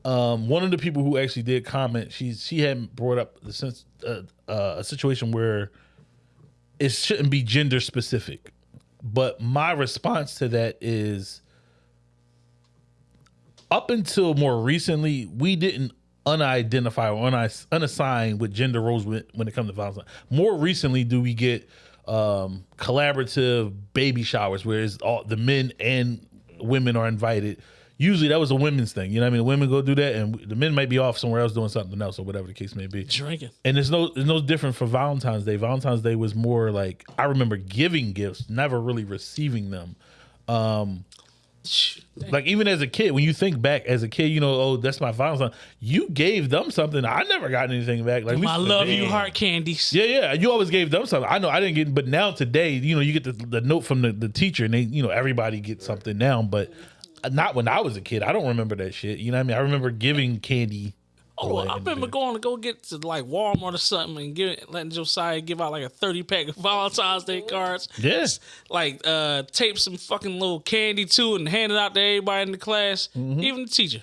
um, one of the people who actually did comment, she she had brought up the sense uh, uh, a situation where it shouldn't be gender specific. But my response to that is up until more recently, we didn't unidentify or unassign with gender roles when, when it comes to violence. More recently, do we get um, collaborative baby showers where it's all the men and women are invited. Usually that was a women's thing. You know what I mean? The women go do that and the men might be off somewhere else doing something else or whatever the case may be. Drinking. And it's no it's no different for Valentine's Day. Valentine's Day was more like I remember giving gifts, never really receiving them. Um like even as a kid, when you think back as a kid, you know, oh, that's my Valentine. You gave them something. I never got anything back. Like I love you, heart candies. Yeah, yeah. You always gave them something. I know I didn't get, but now today, you know, you get the, the note from the, the teacher, and they, you know, everybody gets something now. But not when I was a kid. I don't remember that shit. You know what I mean? I remember giving candy. Oh, I remember going to go get to like Walmart or something and give letting Josiah give out like a thirty pack of Valentine's Day cards. Yes. Like uh tape some fucking little candy too and hand it out to everybody in the class, Mm-hmm. even the teacher.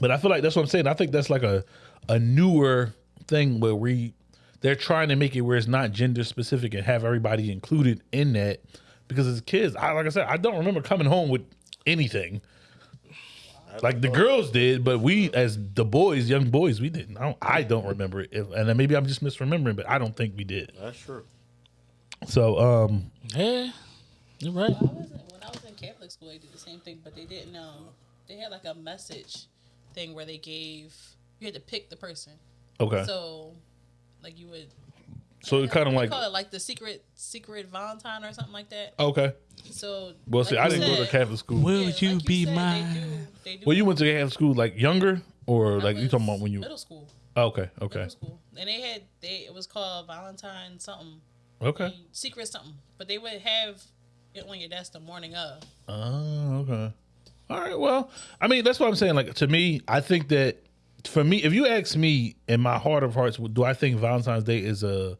But I feel like that's what I'm saying. I think that's like a a newer thing where we they're trying to make it where it's not gender specific and have everybody included in that. Because as kids, I like I said, I don't remember coming home with anything. Like the girls did, but we as the boys, young boys, we didn't. I don't, I don't remember it, If- and then maybe I'm just misremembering, but I don't think we did. That's true. So, um, Yeah, you're right. I wasn't when I was in Catholic school. They did the same thing, but they didn't. Um, they had like a message thing where they gave you had to pick the person. okay, so, So, like you would it kind of like call it like the secret secret Valentine or something like that. okay. So, Well, see, like I didn't go to said- Catholic school. Will yeah, you like be said, mine? They do, they do Well, you went to Catholic school like younger, or I like you talking about when you? middle school. Oh, okay, okay, Middle school, and they had they it was called Valentine something okay. secret something, but they would have it on your desk the morning of. Oh, okay. All right. Well, I mean, that's what I'm saying. Like to me, I think that for me, if you ask me in my heart of hearts, do I think Valentine's Day is a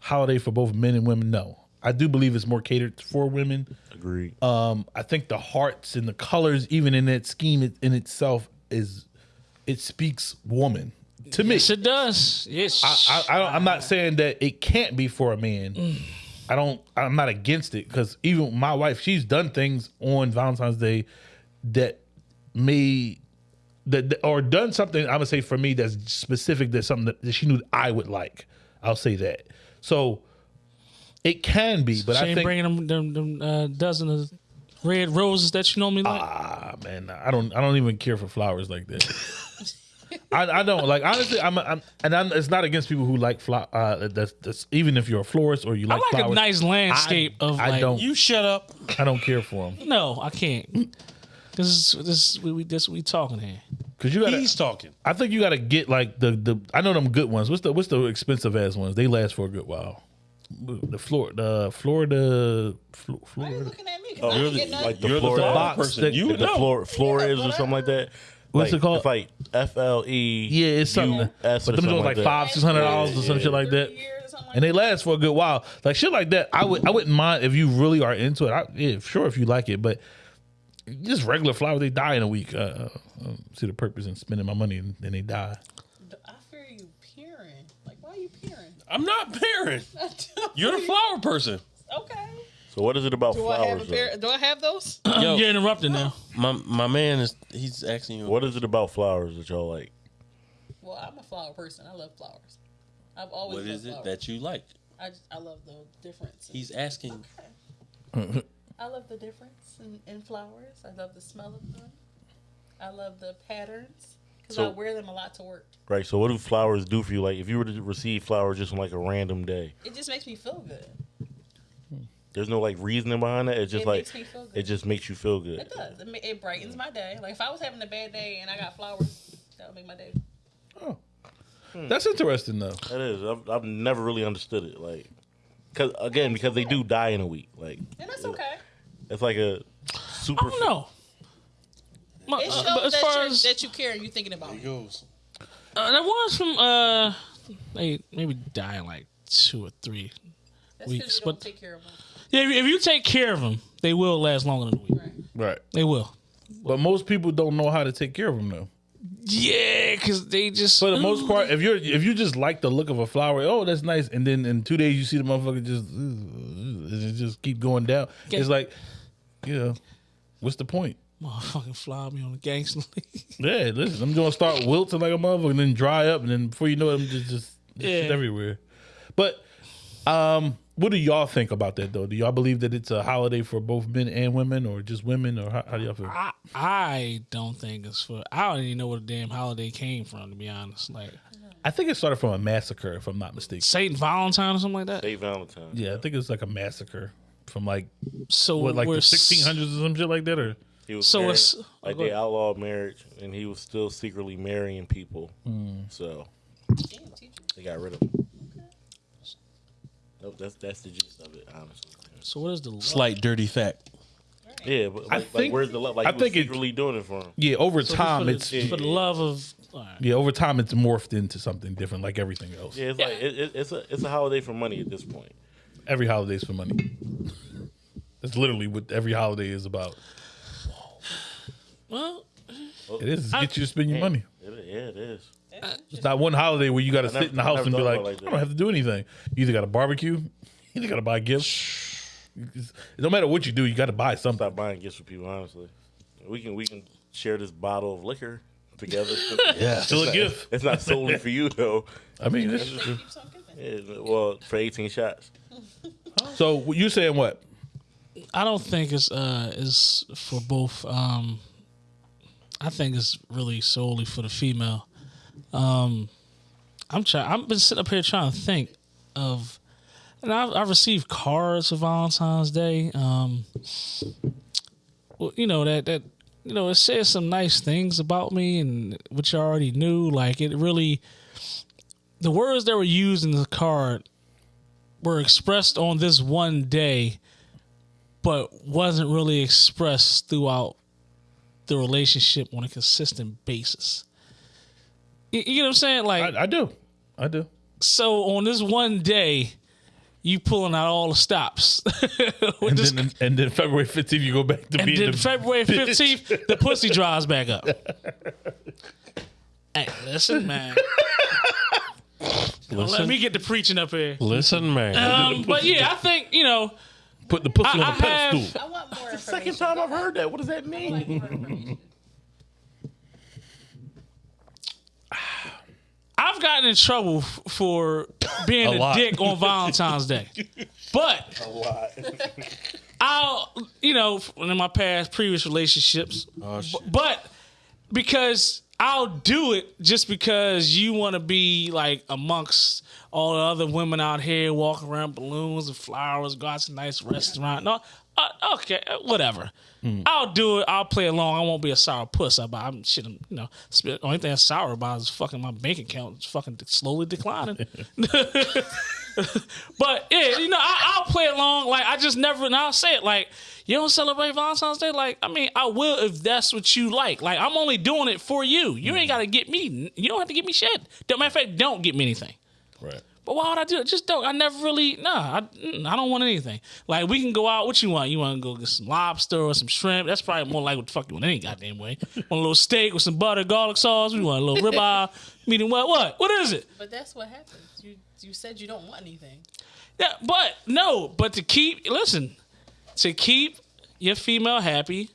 holiday for both men and women? No. I do believe it's more catered for women. Agreed. Um, I think the hearts and the colors, even in that scheme it- in itself, is it speaks woman to me. Yes, it does. Yes. I, I don't, I'm not saying that it can't be for a man. I don't. I'm not against it because even my wife, she's done things on Valentine's Day that may that that- or done something. I'm gonna say for me that's specific. That's something that, that she knew I would like. I'll say that. So it can be, but she I ain't think bringing them, them, them uh, dozen of red roses that you normally like? Ah man, I don't I don't even care for flowers like that. I, I don't like honestly. I'm, I'm and I'm, it's not against people who like flower. Uh, that's, that's even if you're a florist or you like flowers. I like, like flowers. a nice landscape I, of I like. don't. You shut up. I don't care for them No, I can't. This is this we, we this we talking here. because you got. He's talking. I think you got to get like the the. I know them good ones. What's the what's the expensive ass ones? They last for a good while. The Florida, the Florida, Flo- Why are you looking at me? Because Oh, I you're don't the- get nothing. like the You're the Florida flower box person. that- You the know. Flor- Flores or something like that. What's Like, it called? It's like F L E. Yeah, it's something. U S but them something joints like that. five, six hundred dollars or some shit like that. Three years or something like and they last for a good while. Like shit like that, I would I wouldn't mind if you really are into it. I, yeah, sure if you like it, but just regular flowers they die in a week. Uh, uh, I see the purpose in spending my money and then they die. I fear you peering. Like, why are you peering? I'm not pairing. You're the flower person. Okay. So what is it about Do I have flowers? a though? pair? Do I have those? Yo, You're interrupted now. my my man is he's asking you. What is it about flowers that y'all like? well, I'm a flower person. I love flowers. I've always. What loved is it flowers. that you like? I just, I love the difference. He's asking. I love the difference in, in flowers. I love the smell of them. I love the patterns because So- I wear them a lot to work. Right. So what do flowers do for you? Like if you were to receive flowers just on like a random day, It just makes me feel good. there's no like reasoning behind it. It's just It like makes me feel good. it just makes you feel good. It does. It, it brightens mm. my day. Like if I was having a bad day and I got flowers, that would make my day. Oh. Hmm. That's interesting though. That is. I've, I've never really understood it. Like, cause again, because they do die in a week. Like, And that's okay. it's like a super. I don't know. My- It uh, but as that, far you're, as that you care and you're thinking about me. goes. uh, there was some uh, they maybe die in like two or three. That's Weeks, because you don't but- take care of them. Yeah, if you, if you take care of them, they will last longer than a week. Right. Right. They will. But most people don't know how to take care of them though. Yeah, because they just For the most part, if you're if you just like the look of a flower, oh that's nice, and then in two days you see the motherfucker just it just keep going down. It's like, you know, what's the point? motherfucking fly me on the gangster league. Yeah, listen, I'm gonna start wilting like a motherfucker, and then dry up, and then before you know it, I'm just just shit Yeah. everywhere. But um, what do y'all think about that though? Do y'all believe that it's a holiday for both men and women, or just women, or how, how do y'all feel? I I don't think it's for. I don't even know where the damn holiday came from. To be honest, like I think it started from a massacre, if I'm not mistaken. Saint Valentine or something like that. Saint Valentine. Yeah, I think it's like a massacre from like So what, like the 1600s or some shit like that, or He was So married- it's- like they outlawed marriage, and he was still secretly marrying people. Hmm. So they got rid of him. Nope, that's that's the gist of it, honestly. So what is the love? Slight dirty fact. Yeah, but like, I like, think- where's the love? Like I he was think it- secretly doing it for him. yeah, over So time for it's the, for the love of. all right. yeah, over time it's morphed into something different, like everything else. Yeah, it's Yeah. like it, it, it's a it's a holiday for money at this point. Every holiday's for money. That's literally what every holiday is about. Well, oh. It is to get you to spend your money. It, yeah, it is. It's not one holiday where you got to sit never- in the house never and be thought like, about it like I don't have to do anything. You either got to barbecue, you either got to buy gifts. No matter what you do, you got to buy something. Stop buying gifts for people. Honestly, we can we can share this bottle of liquor together. Yeah, still a gift. It's not solely for you though. I mean, it's true. Keeps on giving. Yeah, well, for eighteen shots. So you saying what? I don't think it's uh is for both. Um, I think it's really solely for the female. Um, I'm trying. I've been sitting up here trying to think of, and I've, I've received cards for Valentine's Day. Um, well, you know that that you know it says some nice things about me and which you already knew. Like it really, the words that were used in the card were expressed on this one day but wasn't really expressed throughout the relationship on a consistent basis. You, you know what I'm saying? Like, I, I do. I do. so on this one day, you pulling out all the stops. And this- then, and then February 15th, you go back to and being then the February bitch. 15th, the pussy dries back up. hey, listen, man. Don't Let me get the preaching up here. Listen, man. Um, but yeah, I think, you know, Put the pussy I- on the I have- pedestal. I want more information. Second time I've heard that. What does that mean? Like more information. I've gotten in trouble f- for being A a, dick on Valentine's Day. But I I'll, you know, in my past previous relationships, Oh, shit. b- but because I'll do it just because you want to be like amongst all the other women out here walking around balloons and flowers, go out to a nice restaurant. No, uh, okay, uh, whatever. I'll do it. I'll play along. I won't be a sour puss about. I'm shit. I'm, you know, the only thing I'm sour about is fucking my bank account. is fucking slowly declining. But yeah, you know, I, I'll play along. Like I just never, and I'll say it like, you don't celebrate Valentine's Day. Like I mean, I will if that's what you like. Like I'm only doing it for you. You ain't got to get me. You don't have to get me shit. Matter of fact, don't get me anything. Right. But why would I do it? Just don't. I never really. Nah, I, mm, I don't want anything. Like we can go out. What you want? You want to go get some lobster or some shrimp? That's probably more like what the fuck you want. Any goddamn way. Want a little steak with some butter, garlic sauce? We want a little ribeye. Meaning what? What? What is it? But that's what happens. You you said you don't want anything. Yeah, but no, but to keep listen, to keep your female happy,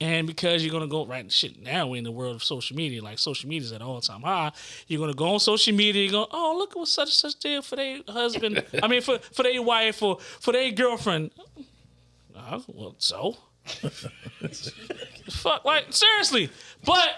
and because you're gonna go right shit now we're in the world of social media, like social media is at all time high. You're gonna go on social media, you go, oh look at what such and such did for their husband. I mean for for their wife for for their girlfriend. Uh, well, so fuck, like seriously, but.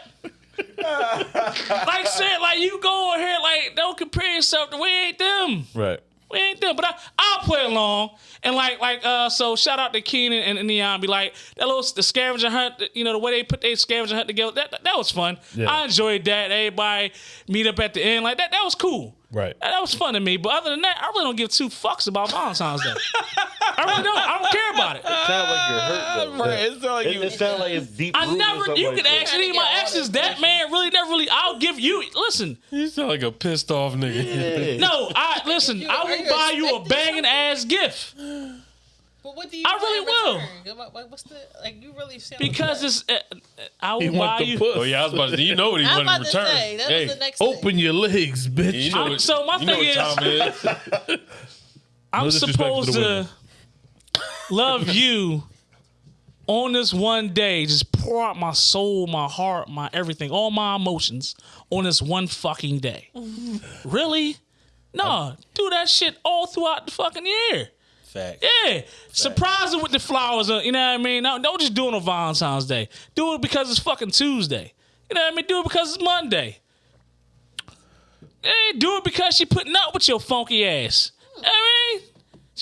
like said, like you go on here, like don't compare yourself to we ain't them. Right. We ain't done, but I, I'll play along and like like uh. So shout out to Keenan and, and Neon. Be like that little the scavenger hunt. You know the way they put their scavenger hunt together. That that, that was fun. Yeah. I enjoyed that. Everybody meet up at the end like that. That was cool. Right. That, that was fun to me. But other than that, I really don't give two fucks about Valentine's Day. I really don't. I don't care about it. sound like you're hurt though. Right. It's not like It, you. it sounds like it's deep. I never. something You like could ask any of my Trying to exes. That man really never really. I'll give you. Listen. You sound like a pissed off nigga. Yeah. No, I listen. You- I will buy you a banging ass gift. But what do you? I really will. return? What, what, what's the like? You really sound Because it's. Uh, uh, I will want buy the you. puss. Oh yeah, I was about to you know what he wanted in about to return. say that hey, was the next Open your legs, bitch. you know what, so my you know thing what is- time it is. I'm No supposed to to women. Love you on this one day. Just pour out my soul, my heart, my everything, all my emotions on this one fucking day. really? No, do that shit all throughout the fucking year. Fact. Yeah, surprise it with the flowers. uh, You know what I mean? No, don't just do it on Valentine's Day. Do it because it's fucking Tuesday. You know what I mean? Do it because it's Monday. Hey, do it because she putting up with your funky ass. I mean,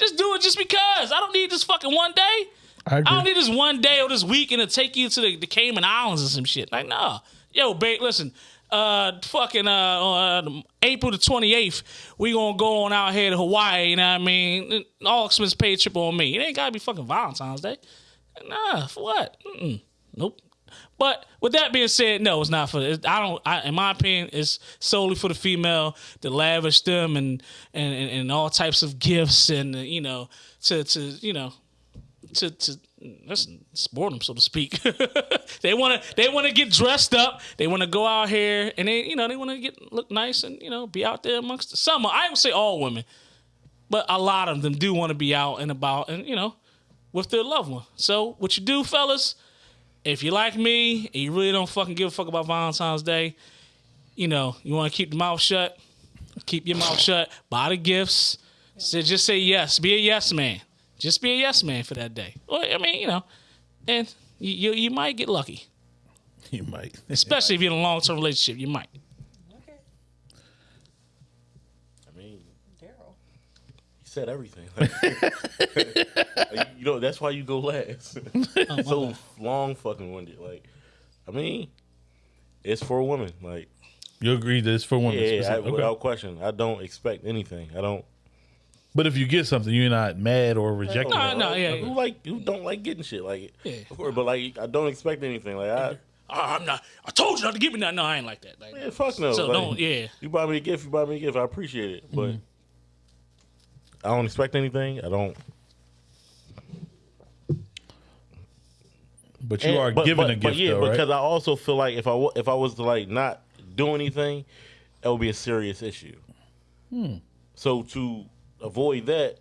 just do it just because. I don't need this fucking one day. I I don't need this one day or this weekend to take you to the, the Cayman Islands or some shit. Like, nah. Yo, babe, listen. Uh, fucking uh, uh, April the twenty eighth, we gonna go on out here to Hawaii. You know what I mean? All expense paid trip on me. It ain't gotta be fucking Valentine's Day. Nah, for what? Mm-mm. Nope. But with that being said, no, it's not for. It, I don't. I, in my opinion, it's solely for the female to lavish them and and and, and all types of gifts and uh, you know to to you know to to sport them so to speak. they want to they want to get dressed up. They want to go out here and they you know they want to get look nice and you know be out there amongst the summer. I would say all women, but a lot of them do want to be out and about and you know with their loved one. So what you do, fellas, if you like me and you really don't fucking give a fuck about Valentine's Day, you know you want to keep the mouth shut. Keep your mouth shut. Buy the gifts. So just say yes. Be a yes man. Just be a yes man for that day. Well, I mean, you know, and you you, you might get lucky, You might. especially if you're in a long term relationship. You might. Okay, I mean, Daryl. he said everything. Like, you know, that's why you go last. so long fucking winded. Like, I mean, it's for women. Like, You agree that it's for women. yeah, I, okay. without question. I don't expect anything. I don't. But if you get something, you're not mad or rejecting No, it. no, yeah, Who yeah. like who don't like getting shit? Like, Yeah. of course, but like, I don't expect anything. Like, I Oh, I'm not. I told you not to give me that. No, I ain't like that. Like, yeah, fuck no. so Like, don't. Yeah. You buy me a gift. You buy me a gift. I appreciate it, but mm-hmm. I don't expect anything. I don't. But you And- are but- given but- a gift, but yeah, though, right? because I also feel like if I if I was to like not do anything, that would be a serious issue. Hmm. So to avoid that,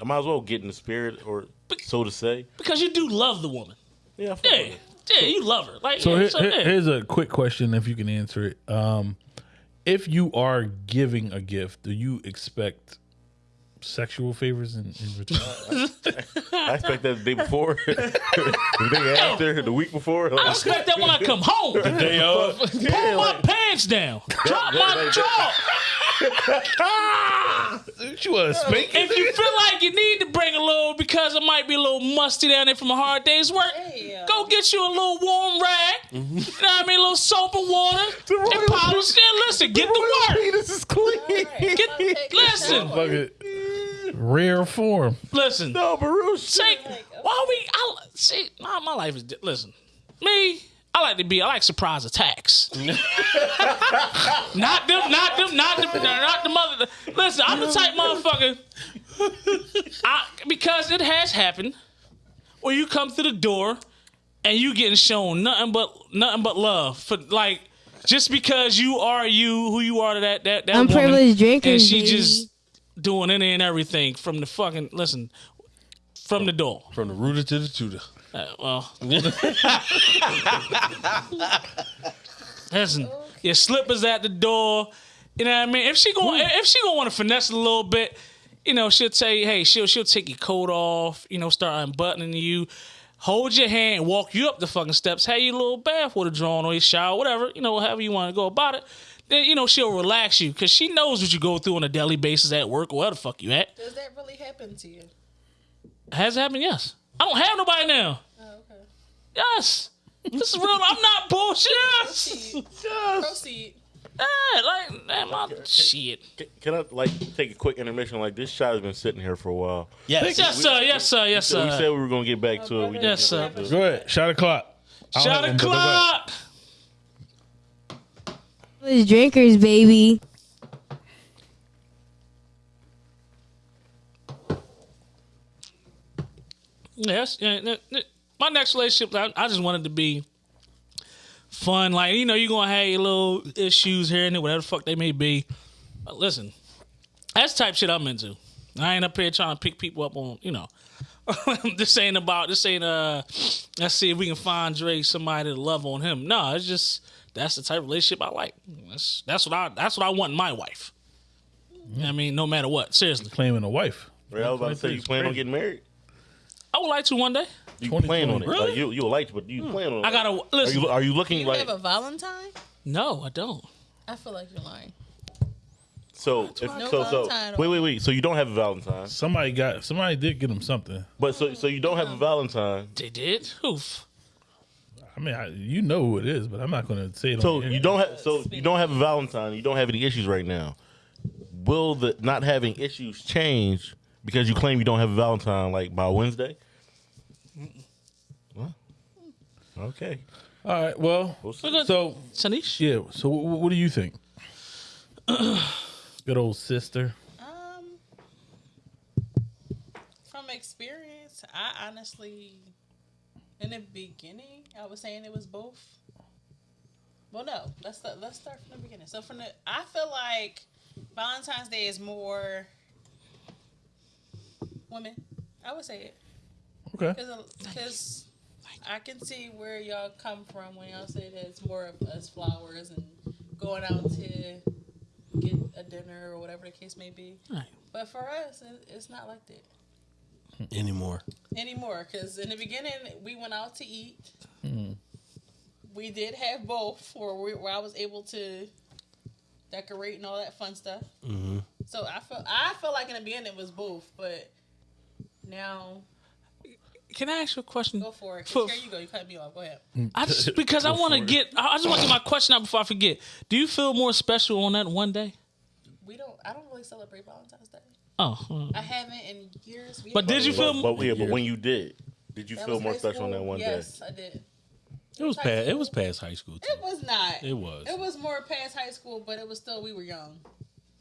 I might as well get in the spirit, or so to say. Because you do love the woman. Yeah, I fuck Yeah. with it. Yeah, you love her. Like, So, yeah, here, so here- yeah. here's a quick question, if you can answer it. Um, if you are giving a gift, do you expect sexual favors in, in return? I expect that the day before, the day after, the week before. I expect that when I come home. Day of. yeah, Pull my like, pants down. Drop that- my like- jaw. you want to spank If you feel like you need to bring a little because it might be a little musty down there from a hard day's work, Yeah. go get you a little warm rag. Mm-hmm. You know what I mean? A little soap and water. And polish it. Listen, get the work. This is clean. Get, listen, Fuck it. Rare form. listen. No, Baruch. Take, why we? I see. My, my life is. Listen, me. I like to be. I like surprise attacks. not them. Not them. Not them. Not the mother. Listen, I'm the type motherfucker. I, because it has happened, where you come through the door and you getting shown nothing but nothing but love for like just because you are you who you are to that that that woman, Unprivileged drinkers, and she baby. just doing any and everything from the fucking listen from the door. From the rooter to the tutor. Uh, well, listen, your slippers at the door. You know what I mean? If she going, if she gonna want to finesse a little bit, you know, she'll tell you, hey, she'll she'll take your coat off. You know, start unbuttoning you. Hold your hand, walk you up the fucking steps, have your little bath with a drawn or your shower, whatever, you know, however you want to go about it. Then, you know, she'll relax you because she knows what you go through on a daily basis at work or where the fuck you at. Does that really happen to you? Has it happened? Yes. I don't have nobody now. Oh, okay. Yes. This is real. I'm not bullshit. Yes. Proceed. Yeah, like, man, my shit. Can I like take a quick intermission? Like this shot has been sitting here for a while. Yes. Yes, sir. Yes, sir. Yes, sir. we said we were gonna get back to it. We didn't Yes, sir. it. Go ahead. Shot o'clock. I don't Shot have one, the but go ahead. clock. Privileged drinkers, baby. Yes. yeah, yeah, yeah. My next relationship, I, I just wanted to be fun. Like, you know, you're going to have your little issues here and there, whatever the fuck they may be. But listen, that's the type shit I'm into. I ain't up here trying to pick people up on, you know. this ain't about, this ain't, uh, let's see if we can find Dre somebody to love on him. No, it's just, that's the type of relationship I like. That's, that's what I, that's what I want in my wife. I mean, no matter what, seriously. Claiming a wife. Right, I was about to say you plan on getting married. I would like to one day. You plan on it. 2020. Like, you you like, to, but you hmm. plan on it. I gotta, Are listen. you are you looking You like have a Valentine? no, I don't. I feel like you're lying. so? If, No so so Valentine. wait wait wait. So you don't have a Valentine, Somebody got. Somebody did get him something. but so so you don't have a Valentine. They did? Oof. I mean, I, you know who it is, but I'm not going to say it. So on the you air. don't have so you don't have a Valentine. You don't have any issues right now. Will the not having issues change because you claim you don't have a Valentine like by Wednesday? What? Okay. All right. Well, We'll so Sanish? yeah. So what, what do you think? Good old sister. Um, from experience, I honestly, in the beginning, I was saying it was both. Well, no, let's let's start from the beginning. So from the, I feel like Valentine's Day is more women. I would say it Okay. because uh, I can see where y'all come from when y'all say that it's more of us flowers and going out to get a dinner or whatever the case may be. Right. But for us, it's not like that Anymore. anymore. Because in the beginning, we went out to eat. Mm-hmm. We did have both, where, we, where I was able to decorate and all that fun stuff. Mm-hmm. So I feel I feel like in the beginning it was both, but now Can I ask you a question? go for it. 'cause For- here you go. You cut me off. Go ahead. I just because I want to get. I I just want to get my question out before I forget. Do you feel more special on that one day? We don't. I don't really celebrate Valentine's Day. Oh, uh, I haven't in years. We But did you feel- But, but yeah, but when you did, did you That feel more high special on that school? one yes, I did. It was past. It was past high school. Too. It was not. It was. It was more past high school, but it was still we were young.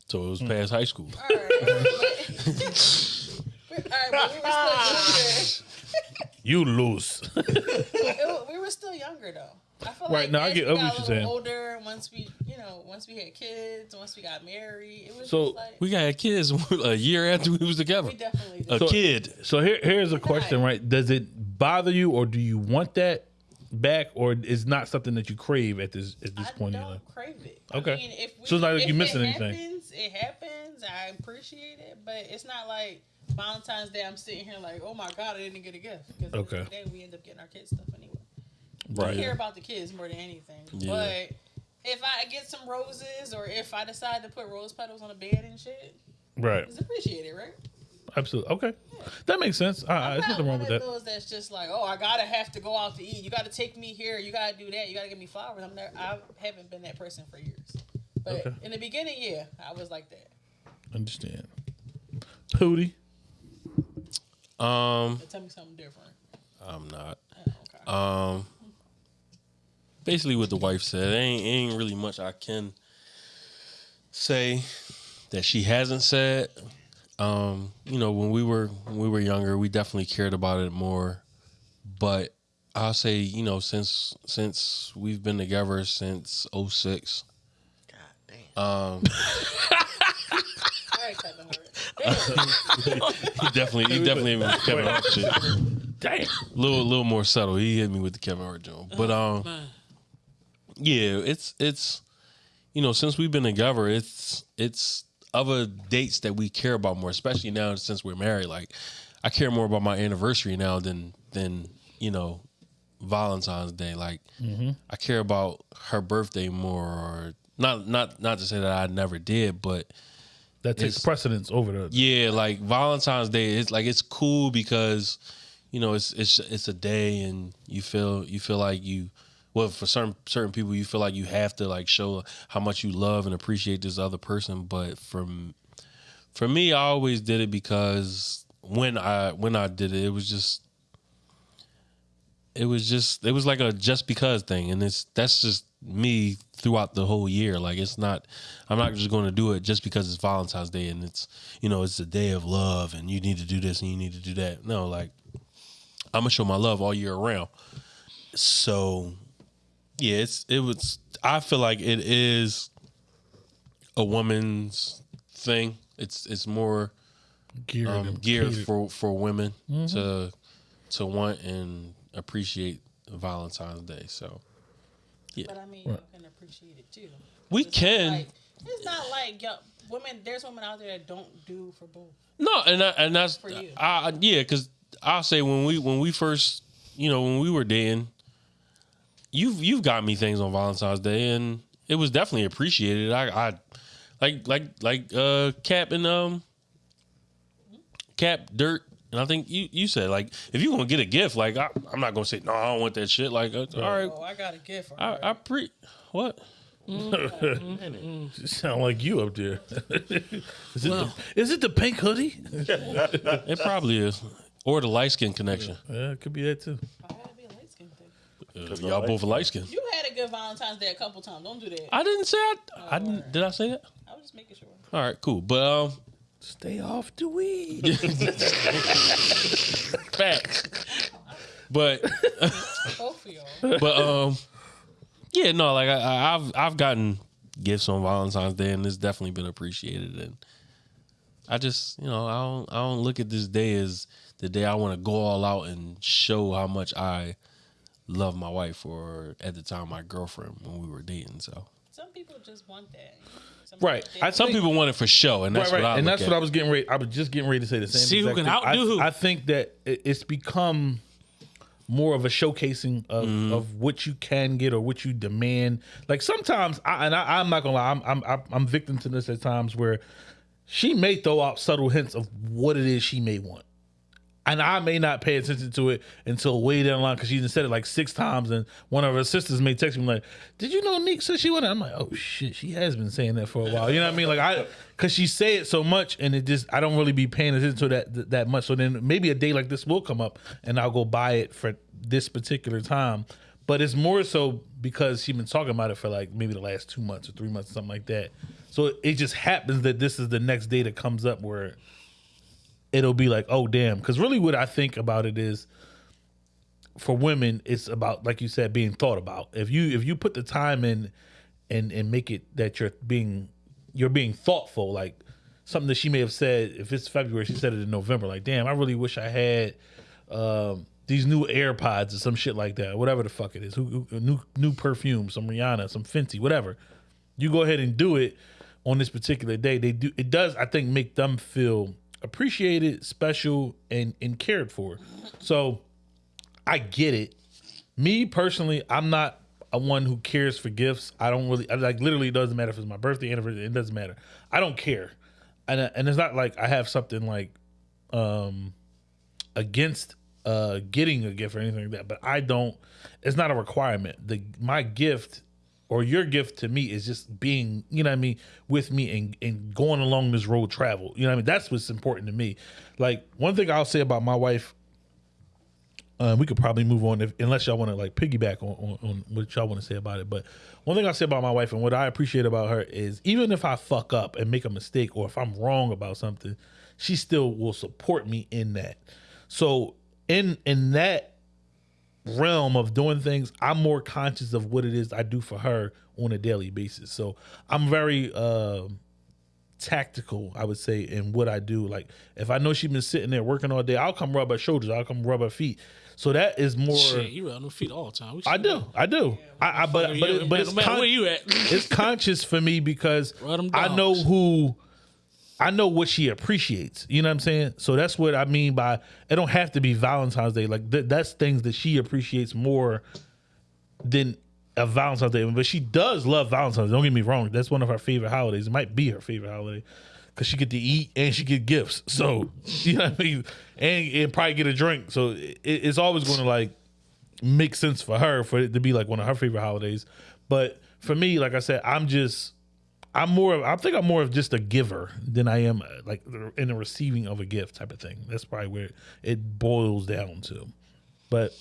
So it was past high school. All right. All right, but we were still younger. You lose. It we were still younger though. I feel Right, like no, I get- we got what a you're little saying. older, once we, you know, once we had kids, once we got married, it was So, just like We got kids a year after we was together. we definitely A did. kid. So here, here's a question, right? Does it bother you, or do you want that back, or is not something that you crave at this at this I point in don't your life? crave it. Okay. I mean, if we, So it's not like if you missing it anything. Happens, it happens. I appreciate it, but it's not like Valentine's Day. I'm sitting here like, oh my god, I didn't get a gift. Because Okay. Day we end up getting our kids stuff anyway. Right. I care about the kids more than anything. Yeah. But if I get some roses, or if I decide to put rose petals on a bed and shit, Right. it's appreciated, right? Absolutely. Okay. That makes sense. Uh, there's not nothing wrong with that. those that's just like, oh, I gotta have to go out to eat. You gotta take me here. You gotta do that. You gotta give me flowers. I'm there. I haven't been that person for years. But Okay. in the beginning, yeah, I was like that. Understand. Hootie. Um, tell me something different. I'm not. Oh, okay. Um, basically what the wife said. Ain't ain't really much I can say that she hasn't said. Um, you know, when we were when we were younger, we definitely cared about it more. But I'll say, you know, since since we've been together since 06, God damn. um, All right, Kevin Hart. he definitely he definitely hit me with Kevin Hart shit. Damn. little little more subtle. He hit me with the Kevin Hart joke, But um Man. yeah, it's it's you know, since we've been together, it's it's other dates that we care about more, especially now since we're married. Like I care more about my anniversary now than than, you know, Valentine's Day. Like I care about her birthday more or not not not to say that I never did, but That takes precedence over the. yeah, like Valentine's Day, it's like it's cool because you know it's it's it's a day and you feel you feel like you well for certain certain people you feel like you have to like show how much you love and appreciate this other person, but from for me, I always did it because when I when I did it, it was just it was just it was like a just because thing, and it's that's just me throughout the whole year. Like it's not I'm not just going to do it just because it's Valentine's Day and it's you know it's a day of love and you need to do this and you need to do that. No, like I'm gonna show my love all year around. So yeah, it's it was. I feel like it is a woman's thing. It's it's more Geared, um, geared catered. for for women to to want and appreciate Valentine's Day. So But I mean, you can appreciate it too. we It's not can Like, it's not like yo, women. There's women out there that don't do for both. no, and I, and that's For you. I, yeah, because I'll say when we when we first you know when we were dating, you've you've got me things on Valentine's Day and it was definitely appreciated. I I like like like uh Cap and um Cap Dirt. And I think you, you said like if you gonna get a gift, like I, I'm not gonna say no, I don't want that shit. Like uh, all right, Oh, I got a gift. For I, her. I pre what You sound like you up there. is, it the, is it the pink hoodie? it probably is, or the light skin connection. Yeah, it could be that too. I gotta be a light skin thing. Uh, y'all both light skin. You had a good Valentine's Day a couple times. Don't do that. I didn't say I, I didn't. Did I say that? I was just making sure. All right, cool. But um, Stay off the weed. facts. But Both of y'all. but um, yeah, no, like I, I, I've I've gotten gifts on Valentine's Day, and it's definitely been appreciated. And I just you know I don't I don't look at this day as the day I want to go all out and show how much I love my wife or at the time my girlfriend when we were dating. So Some people just want that. Some Right. I some people want it for show, and that's right, right. what I and that's at. what I was getting ready. I was just getting ready to say the same. Thing. See who can thing. outdo I, who. I think that it's become more of a showcasing of, Mm-hmm. of what you can get or what you demand. Like sometimes, I, and I, I'm not gonna lie, I'm, I'm I'm I'm victim to this at times where she may throw out subtle hints of what it is she may want. And I may not pay attention to it until way down the line because she said it like six times, and one of her sisters may text me like, "Did you know Nick said she wanted?" I'm like, "Oh shit, she has been saying that for a while." You know what I mean? Like I, because she say it so much, and it just I don't really be paying attention to that that, that much. So then maybe a day like this will come up, and I'll go buy it for this particular time. But it's more so because she's been talking about it for like maybe the last two months or three months, something like that. So it just happens that this is the next day that comes up where it'll be like, oh damn. Because really, what I think about it is, for women, it's about like you said, being thought about. If you if you put the time in, and and make it that you're being you're being thoughtful, like something that she may have said. If it's February, she said it in November. Like, damn, I really wish I had. Um, these new AirPods or some shit like that, whatever the fuck it is, who, who- new new perfume, some Rihanna, some Fenty, whatever. You go ahead and do it on this particular day, they do it does I think make them feel appreciated, special, and and cared for. So I get it. Me personally, I'm not a one who cares for gifts. I don't really I, like literally it doesn't matter if it's my birthday, anniversary, it doesn't matter. I don't care. And uh, and it's not like I have something like um against uh getting a gift or anything like that, but I don't it's not a requirement. The my gift or your gift to me is just being, you know what I mean, with me and, and going along this road travel. You know I mean? That's what's important to me. Like one thing I'll say about my wife, uh, we could probably move on if, unless y'all want to like piggyback on, on, on what y'all want to say about it. But one thing I'll say about my wife and what I appreciate about her is even if I fuck up and make a mistake or if I'm wrong about something, she still will support me in that. So in in that realm of doing things, I'm more conscious of what it is I do for her on a daily basis. So I'm very uh, tactical, I would say, in what I do. Like if I know she's been sitting there working all day, I'll come rub her shoulders, I'll come rub her feet. So that is more. Shit, you rub no feet all the time. I do. I do. I, I but but it, but it's con- where you at. it's conscious for me because I know who I know what she appreciates. You know what I'm saying? So that's what I mean by it don't have to be Valentine's Day. Like th- that's things that she appreciates more than a Valentine's Day. But she does love Valentine's. Don't get me wrong. That's one of her favorite holidays. It might be her favorite holiday because she get to eat and she get gifts. So you know what I mean, and, and probably get a drink. So it, it's always going to like make sense for her for it to be like one of her favorite holidays. But for me, like I said, I'm just I'm more of I think I'm more of just a giver than I am uh, like in the receiving of a gift type of thing. That's probably where it boils down to. But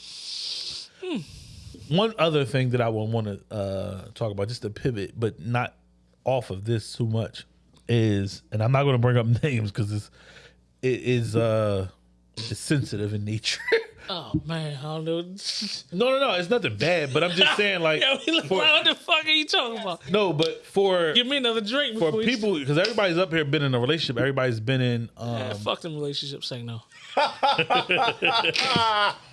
one other thing that I would want to uh, talk about, just to pivot, but not off of this too much, is, and I'm not going to bring up names because it's it is uh it's sensitive in nature. Oh man, I don't know. no, no, no, it's nothing bad, but I'm just saying like Yo, he look for- what the fuck are you talking about? no, but for Give me another drink for before people because everybody's up here been in a relationship. Everybody's been in. Um, Yeah, fuck them relationships. Say no.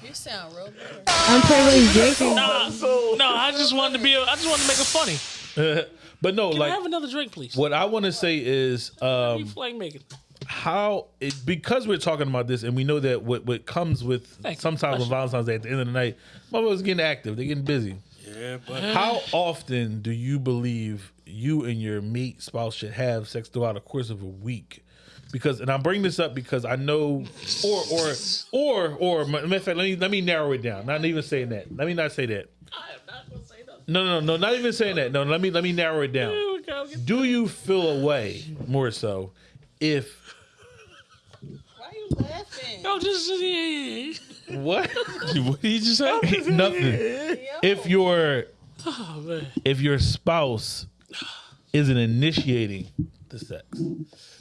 You sound real good. I'm pretty much drinking. Nah, no, I just wanted to be. I just wanted to make it funny. but no, Can I like have another drink, please? what I want to say is um, you flag making? How it because we're talking about this and we know that what what comes with Thank sometimes on Valentine's Day at the end of the night, motherfuckers getting active, they're getting busy. Yeah, but How often do you believe you and your mate spouse should have sex throughout the course of a week? Because and I bring this up because I know, or or or or matter of fact, let me let me narrow it down. Not even saying that. Let me not say that. I am not gonna say nothing. No, no, no, not even saying that. No, let me let me narrow it down. Here we go. Get- Do you feel a way more so if Why are you laughing? Yo, just what what did you just say? nothing? If your Oh man. if your spouse isn't initiating the sex,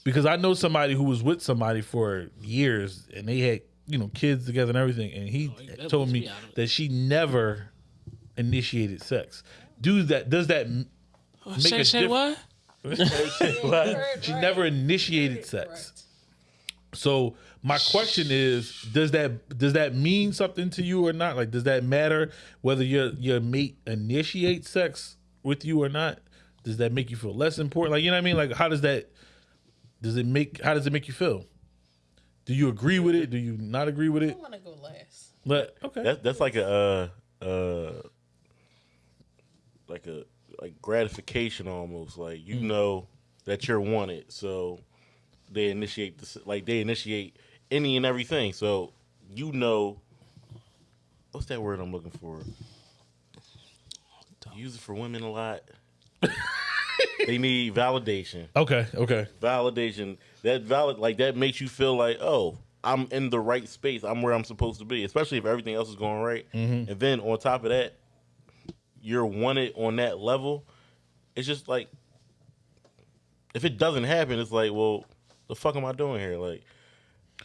because I know somebody who was with somebody for years and they had you know kids together and everything, and he oh, that told puts me me out of it. that she never initiated sex. Do that? Does that m- oh, make Say a say diff- what? She never initiated sex. So my question is, does that does that mean something to you or not? Like, does that matter whether your your mate initiates sex with you or not? Does that make you feel less important? Like, you know what I mean? Like, how does that does it make how does it make you feel? Do you agree with it? Do you not agree with it? I want to go last. But okay, That's that's like a uh uh like a like gratification almost. Like you know that you're wanted, so they initiate this like they initiate any and everything. So you know what's that word I'm looking for? Use it for women a lot. they need validation. okay, okay. Validation. That valid like that makes you feel like, oh, I'm in the right space. I'm where I'm supposed to be, especially if everything else is going right. Mm-hmm. And then on top of that, you're wanted on that level. It's just like if it doesn't happen, it's like, well, the fuck am I doing here? Like,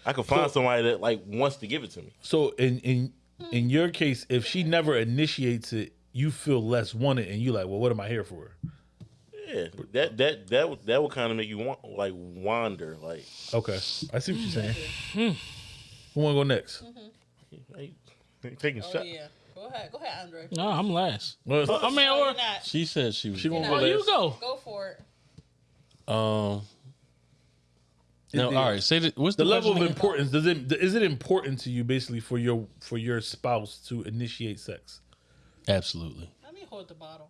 I could find somebody that like wants to give it to me. So in in in your case, if she never initiates it, you feel less wanted, and you like, well, what am I here for? Yeah, that that that would that would kind of make you want like wander. Like, Okay, I see what you're saying. Who want to go next? hey, taking Oh shots. yeah. Go ahead. Go ahead, Andre. No, I'm last. Well, I mean, or. She said she was. She won't You're go not. oh, you go. Go for it. Um. No, It all Say that. What's the the, level of importance does it is it important to you basically for your for your spouse to initiate sex? Absolutely, Let me hold the bottle.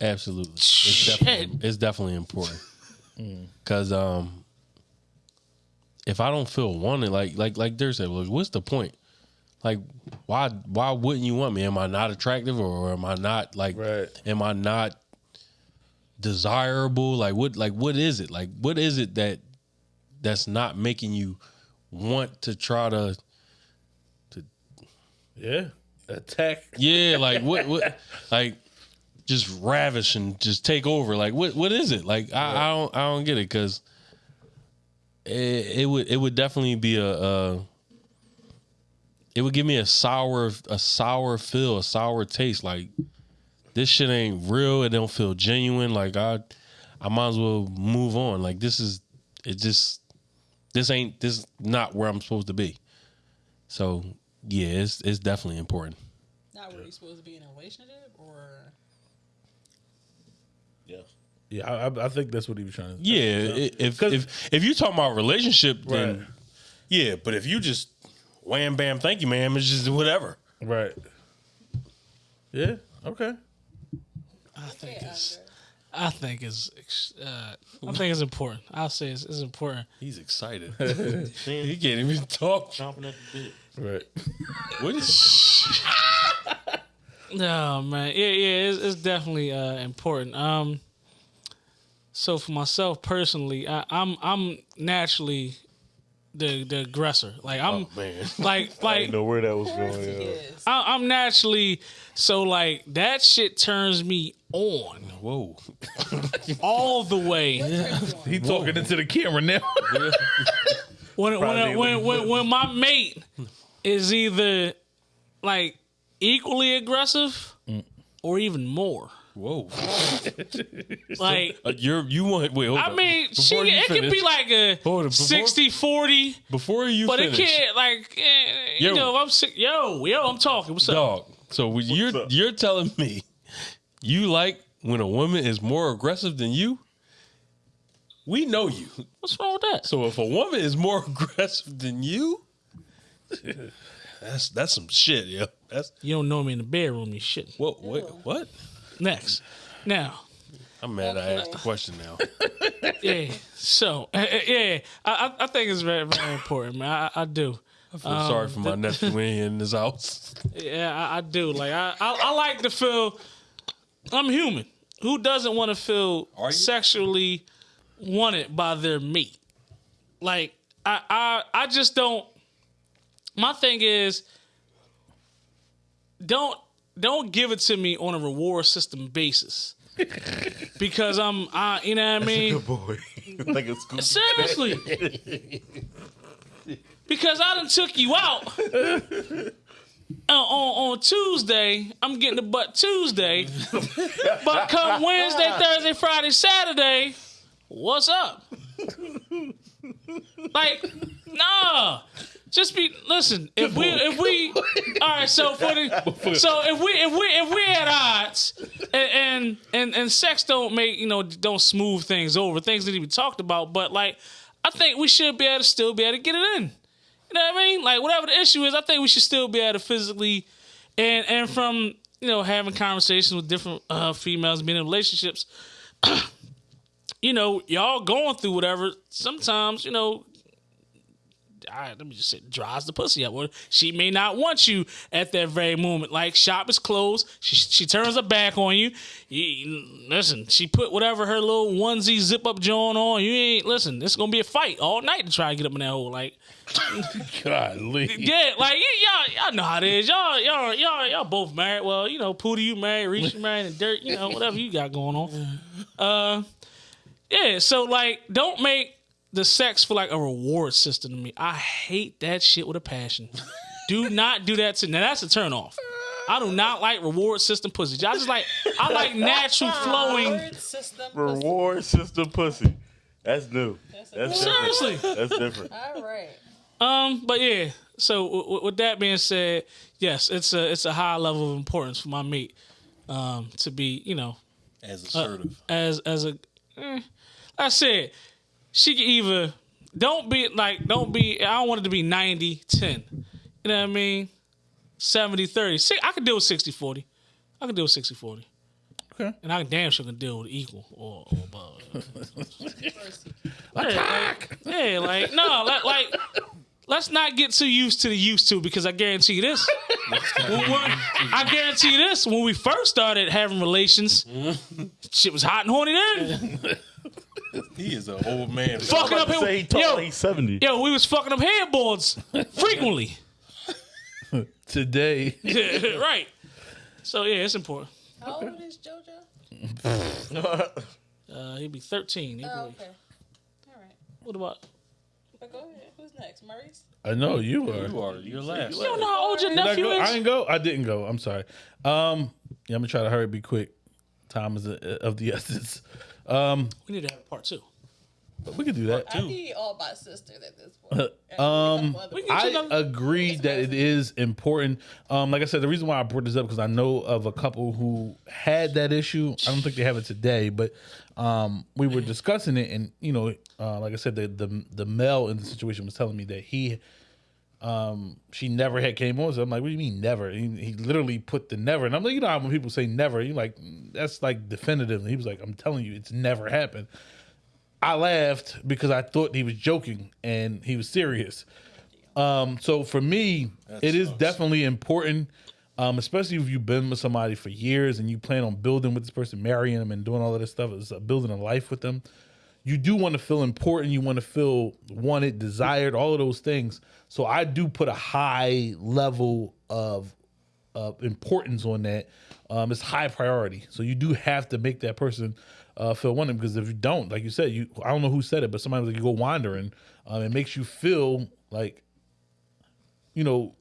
absolutely. It's definitely, it's definitely important. Cause um, if I don't feel wanted, like like like Dirk said, look, what's the point? Like, why why wouldn't you want me? Am I not attractive, or am I not like? Right. Am I not desirable? Like what? Like what is it? Like what is it that that's not making you want to try to? to Yeah. Attack. Yeah, like what? What? Like just ravish and just take over. Like what? What is it? Like I, I don't I don't get it because it, it would it would definitely be a. a it would give me a sour a sour feel, a sour taste. Like this shit ain't real. It don't feel genuine. Like I, I might as well move on. Like this is it. Just this ain't this is not where I'm supposed to be. So yeah, it's it's definitely important. Not where you're supposed to be in a relationship, or Yeah. Yeah, I, I- I think that's what he was trying to. Yeah, i- if 'Cause- if if you talking about relationship, then Right. yeah. But if you just wham bam, thank you, ma'am, it's just whatever. Right. Yeah. Okay. I think Yeah, it's. Andre. I think it's. Uh, I think it's important. I'll say it's, it's important. He's excited. he can't even talk. Chomping at the bit. Right. What is? No man, yeah, yeah, it's, it's definitely uh, important. Um, so for myself personally, I, I'm I'm naturally the the aggressor. Like I'm Oh man, like like didn't know where that was going. he Yeah. I, I'm naturally so like that shit turns me on whoa. all the way. He talking into the camera now. when when, Probably when when when my mate is either like equally aggressive mm. or even more. Whoa. Like Uh, you're you want wait. Hold I up. mean, she, Before you it could finish- be like a Hold on, before- 60 40, before you but finish, it can't like eh, you Yo. know, I'm sick yo, yo, I'm talking. What's up? dog. So when you're up? you're telling me you like when a woman is more aggressive than you. We know you. What's wrong with that? So if a woman is more aggressive than you, that's that's some shit, yo. That's You don't know me in the bedroom, you shit. what what what? Next. Now, I'm mad I asked the question now. yeah. So, eh, eh, yeah, I, I think it's very, very important, man. I, I do. I feel sorry for my nephew in this house. Yeah, I, I do. Like, I, I, I like to feel I'm human. Who doesn't want to feel sexually wanted by their mate? Like, I, I, I just don't. My thing is, don't don't give it to me on a reward system basis. because I'm, I, you know what I mean. good boy. like a school. Seriously. because I done took you out. Uh, on, on Tuesday, I'm getting the butt Tuesday. but come Wednesday, Thursday, Friday, Saturday, what's up? like, nah. Just be listen. If we if we all right, so for the so if we if we if we at odds and and and, and sex don't make you know don't smooth things over things that we talked about, but like I think we should be able to still be able to get it in. You know what I mean? Like whatever the issue is, I think we should still be able to physically and and from you know having conversations with different uh, females, being in relationships. you know, y'all going through whatever. Sometimes you know all right, let me just say, dries the pussy up. Well, she may not want you at that very moment. Like shop is closed, she she turns her back on you. you listen, she put whatever her little onesie zip up joint on. You ain't listen. It's gonna be a fight all night to try to get up in that hole. Like Golly. yeah, like y- y'all y'all know how it is. Y'all y'all y'all y'all both married. Well, you know, Pootie you married, Reese you married, and Dirt, you know, whatever you got going on. Uh, yeah. So like, don't make the sex for like a reward system to me. I hate that shit with a passion. do not do that to now. That's a turn off. I do not like reward system pussy. I just like I like natural flowing. Reward system. Reward system pussy. That's new. That's That's different. Seriously. That's different. All right. Um, but yeah. So w- w- with that being said, yes, it's a it's a high level of importance for my mate um, to be you know As assertive. as as a eh, I said she can either don't be like don't be. I don't want it to be 90 10. You know what I mean? 70 30. See, I can deal with 60 40. I can deal with 60 40. Okay. And I damn sure can deal with equal or, or above. Attack! Yeah, like no, like, like let's not get too used to the used to because I guarantee you this. I guarantee you this. When we first started having relations, shit was hot and horny then. He is an old man. fucking up Say he here. tall, Yo, he's seventy. yo, we was fucking up headboards frequently. Today, right. So yeah, it's important. How old is JoJo? Uh, he'd be thirteen. He'd Oh, be- okay. All right. What about? But go ahead. Who's next? Maurice? I know you are. You are. You're last. You don't know how old your Did I, nephew go? I is? didn't go. I didn't go. I'm sorry. Um, yeah, I'm gonna try to hurry, be quick. Time is uh, of the essence. Um, We need to have a part two. but we could do that I too. need all my sisters at this point. Um, I agree that it is important. Um, like I said, the reason why I brought this up because I know of a couple who had that issue. I don't think they have it today, but um, we were discussing it, and you know, uh, like I said, the, the the male in the situation was telling me that he, um, she never had came on. So I'm like, what do you mean never? He, he literally put the never, and I'm like, you know, how when people say never, you like that's like definitive. And he was like, I'm telling you, it's never happened. I laughed because I thought he was joking and he was serious. Um, so for me, it is definitely important, um, especially if you've been with somebody for years and you plan on building with this person, marrying them, and doing all of this stuff, is uh, building a life with them. You do want to feel important. You want to feel wanted, desired, all of those things. So I do put a high level of uh, importance on that. Um, it's high priority. So you do have to make that person uh, feel wanted because if you don't, like you said, you I don't know who said it, but sometimes like you go wandering, um, it makes you feel like, you know,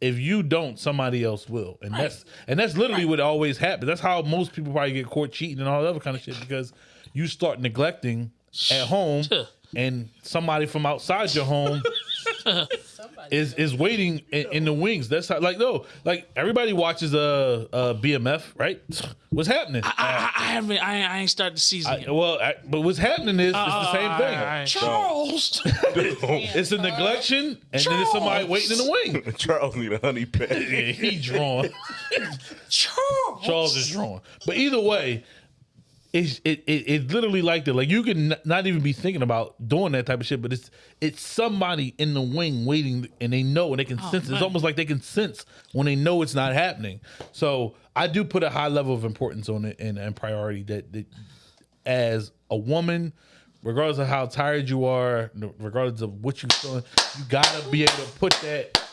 if you don't, somebody else will, and that's and that's literally what always happens. That's how most people probably get caught cheating and all that other kind of shit because you start neglecting at home, and somebody from outside your home is is waiting in, in the wings. That's how, like no, like everybody watches uh, uh BMF, right? What's happening? I, I, I haven't. I, ain't- I ain't started the season I- yet. well, I, but what's happening is it's the same Uh, thing. all right. Charles. It's a neglection, and then it's somebody waiting in the wing. Charles need a honey pet. Yeah, he drawn. Charles. Charles is drawn. But either way, it's it, it it's literally like that. Like you can n- not even be thinking about doing that type of shit, but it's it's somebody in the wing waiting, and they know and they can oh, sense. It's almost like they can sense when they know it's not happening. So I do put a high level of importance on it and, and priority that, that as a woman. Regardless of how tired you are, regardless of what you're feeling, you gotta be able to put that.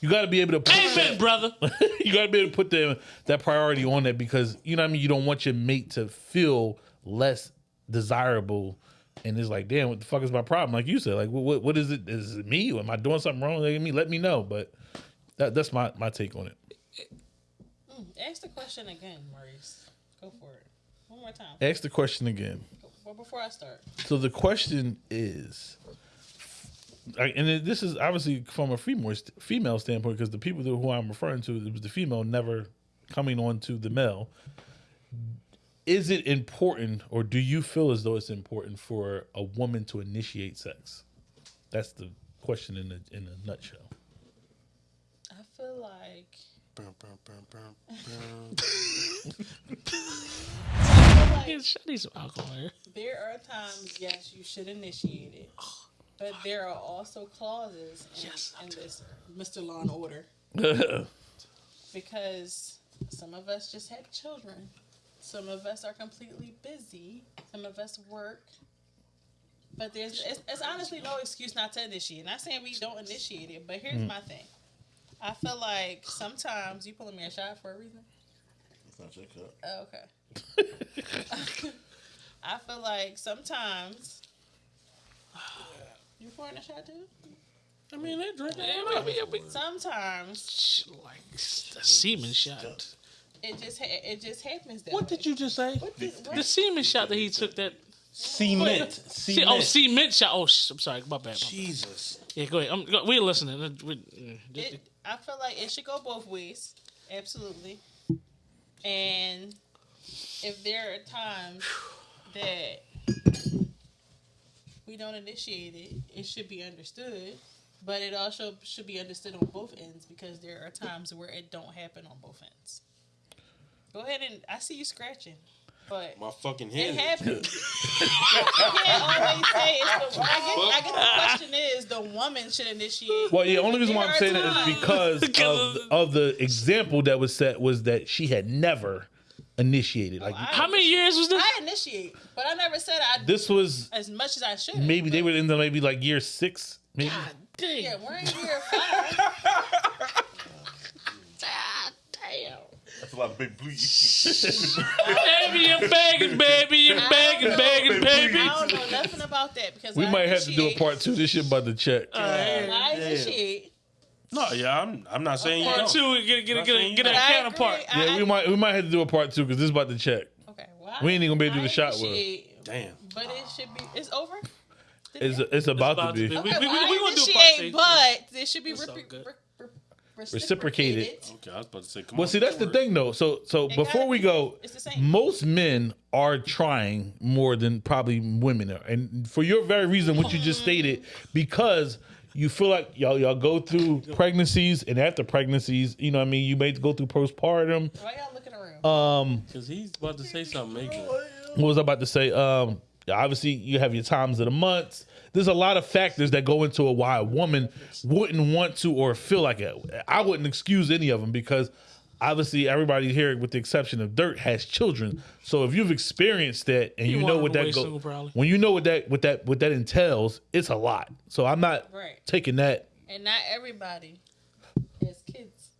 You gotta be able to put Amen, that, brother. you gotta be able to put the, that priority on that because you know what I mean. You don't want your mate to feel less desirable, and it's like, damn, what the fuck is my problem? Like you said, like what what, what is it? Is it me? Am I doing something wrong? Like me, let me know. But that, that's my my take on it. Mm, ask the question again, Maurice. Go for it. One more time. Ask the question again. Well, before I start. So the question is, I- and it- this is obviously from a female female standpoint because the people who I'm referring to, it was the female never coming on to the male. Is it important, or do you feel as though it's important for a woman to initiate sex? That's the question in a in a nutshell. I feel like I need some alcohol there are times, yes, you should initiate it, but there are also clauses in, Yes, in this Mr. Law and Order because some of us just had children, some of us are completely busy, some of us work. But there's it's, it's honestly no excuse not to initiate. Not saying we don't initiate it, but here's mm. my thing. I feel like sometimes you pulling me a shot for a reason. It's not your cup. Oh, okay. I feel like sometimes. You pouring a shot too? I mean, they drink. Yeah, I mean, yeah, we- Sometimes like the semen shot. it just ha- it just happens that What way. did you just say? What did- what- The semen shot that he took. That Cement. Cement. oh, cement shot. Oh, sh- I'm sorry. My bad. my bad. Jesus. Yeah, go ahead. I'm, go, we're listening. Uh, we- mm, just- It, I feel like it should go both ways, absolutely. And if there are times that we don't initiate it, it should be understood. But it also should be understood on both ends because there are times where it don't happen on both ends. Go ahead and I see you scratching, but My fucking head. it happened. happens. you can't always say it's the. I get, I get the question is the woman should initiate. Well, yeah, only reason why I'm saying that is because Because of, of the example that was set was that she had never initiated. Like I- How many years was this? I initiate, but I never said I this was as much as I should. maybe they were in the maybe like year six, maybe. God damn. Yeah, we're in year five. God damn. That's a lot of big bleed. Baby, you're begging, baby. You're begging, begging, baby. I don't know nothing about that because We I might have to do a part two. This shit about to check. I initiate. No, yeah, I'm. I'm not saying you Part don't. two, get, get, get, get, you get a I counterpart. agree. Yeah, I- we might we might have to do a part two because this is about to check. Okay, well, We ain't even gonna be able to do I the shot with her. initiate, Damn. But it should be. It's over. It's it's about, about to to be. be. Okay, we- we- well, we I gonna do a part initiate, two. but it should be That's all repre- good. re- re- Reciprocated. reciprocated. Okay, I was about to say. Come Well, on, see, that's the word. thing though. So so It before gotta we be. go, It's the same. most men are trying more than probably women are, and for your very reason, what you just mm. stated, because you feel like y'all y'all go through pregnancies and after pregnancies, you know, what I mean, you may go through postpartum. Why y'all looking around? Um, Because he's about to say something major. what was I about to say? Um, obviously, you have your times of the months. There's a lot of factors that go into a why a woman wouldn't want to or feel like it. I wouldn't excuse any of them because obviously everybody here, with the exception of Dirt, has children. So if you've experienced that and He you know what that wait go, single, when you know what that what that what that entails, it's a lot. So I'm not Right. taking that. and not everybody has kids.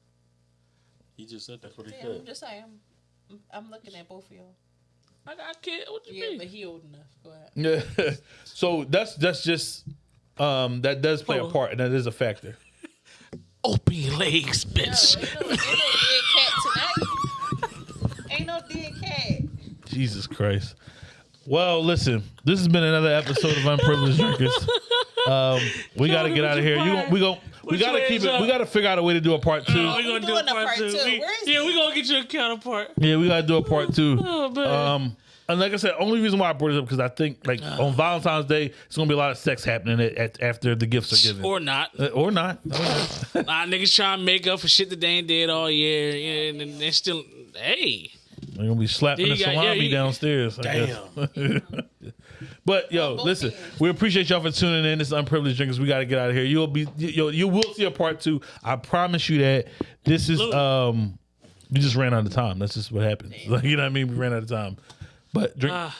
He just said that. Yeah, I'm just saying. I'm, I'm looking at both of y'all. I got a kid. What you Yeah, mean? but he old enough. Go ahead. Yeah. so that's that's just um that does play a part and that is a factor. Open your legs, No, bitch. ain't no, ain't no dead cat tonight. Ain't no dead cat. Jesus Christ. Well, listen, this has been another episode of Unprivileged Drinkers. Um, we got to get out of here. You gon- we go. We Which got to keep it. up? We got to figure out a way to do a part two. Oh, we gonna do doing a a part, part two. two. We- Where is yeah, we gonna get you a counterpart. Yeah, we got to do a part two. Oh man. Um, and like I said, only reason why I brought it up because I think like on Valentine's Day, it's gonna be a lot of sex happening at, at, after the gifts are given, or not. Uh, or not. Or not. Nah, niggas trying to make up for shit that they ain't did all year. Yeah, and then they still, hey. They're gonna be slapping Yeah, the you got- yeah, salami you- downstairs. I guess. but yo, listen, we appreciate y'all for tuning in. This is unprivileged drinkers. We got to get out of here. You'll be, you, you will see a part two. I promise you that. This is um, we just ran out of time. That's just what happens. Like you know what I mean? We ran out of time. But drink, Ah,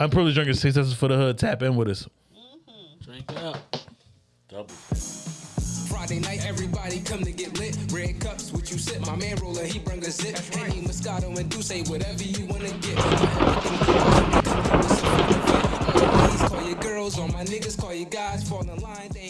unprivileged six Successes for the hood. Tap in with us. drink up. Double. Friday night, everybody come to get lit. Red cups, what you sip. My man roller, he bring a zip. Henny, Moscato, and D'ussé, whatever you wanna get. Please call your girls, all my niggas call you guys. Fall in line, they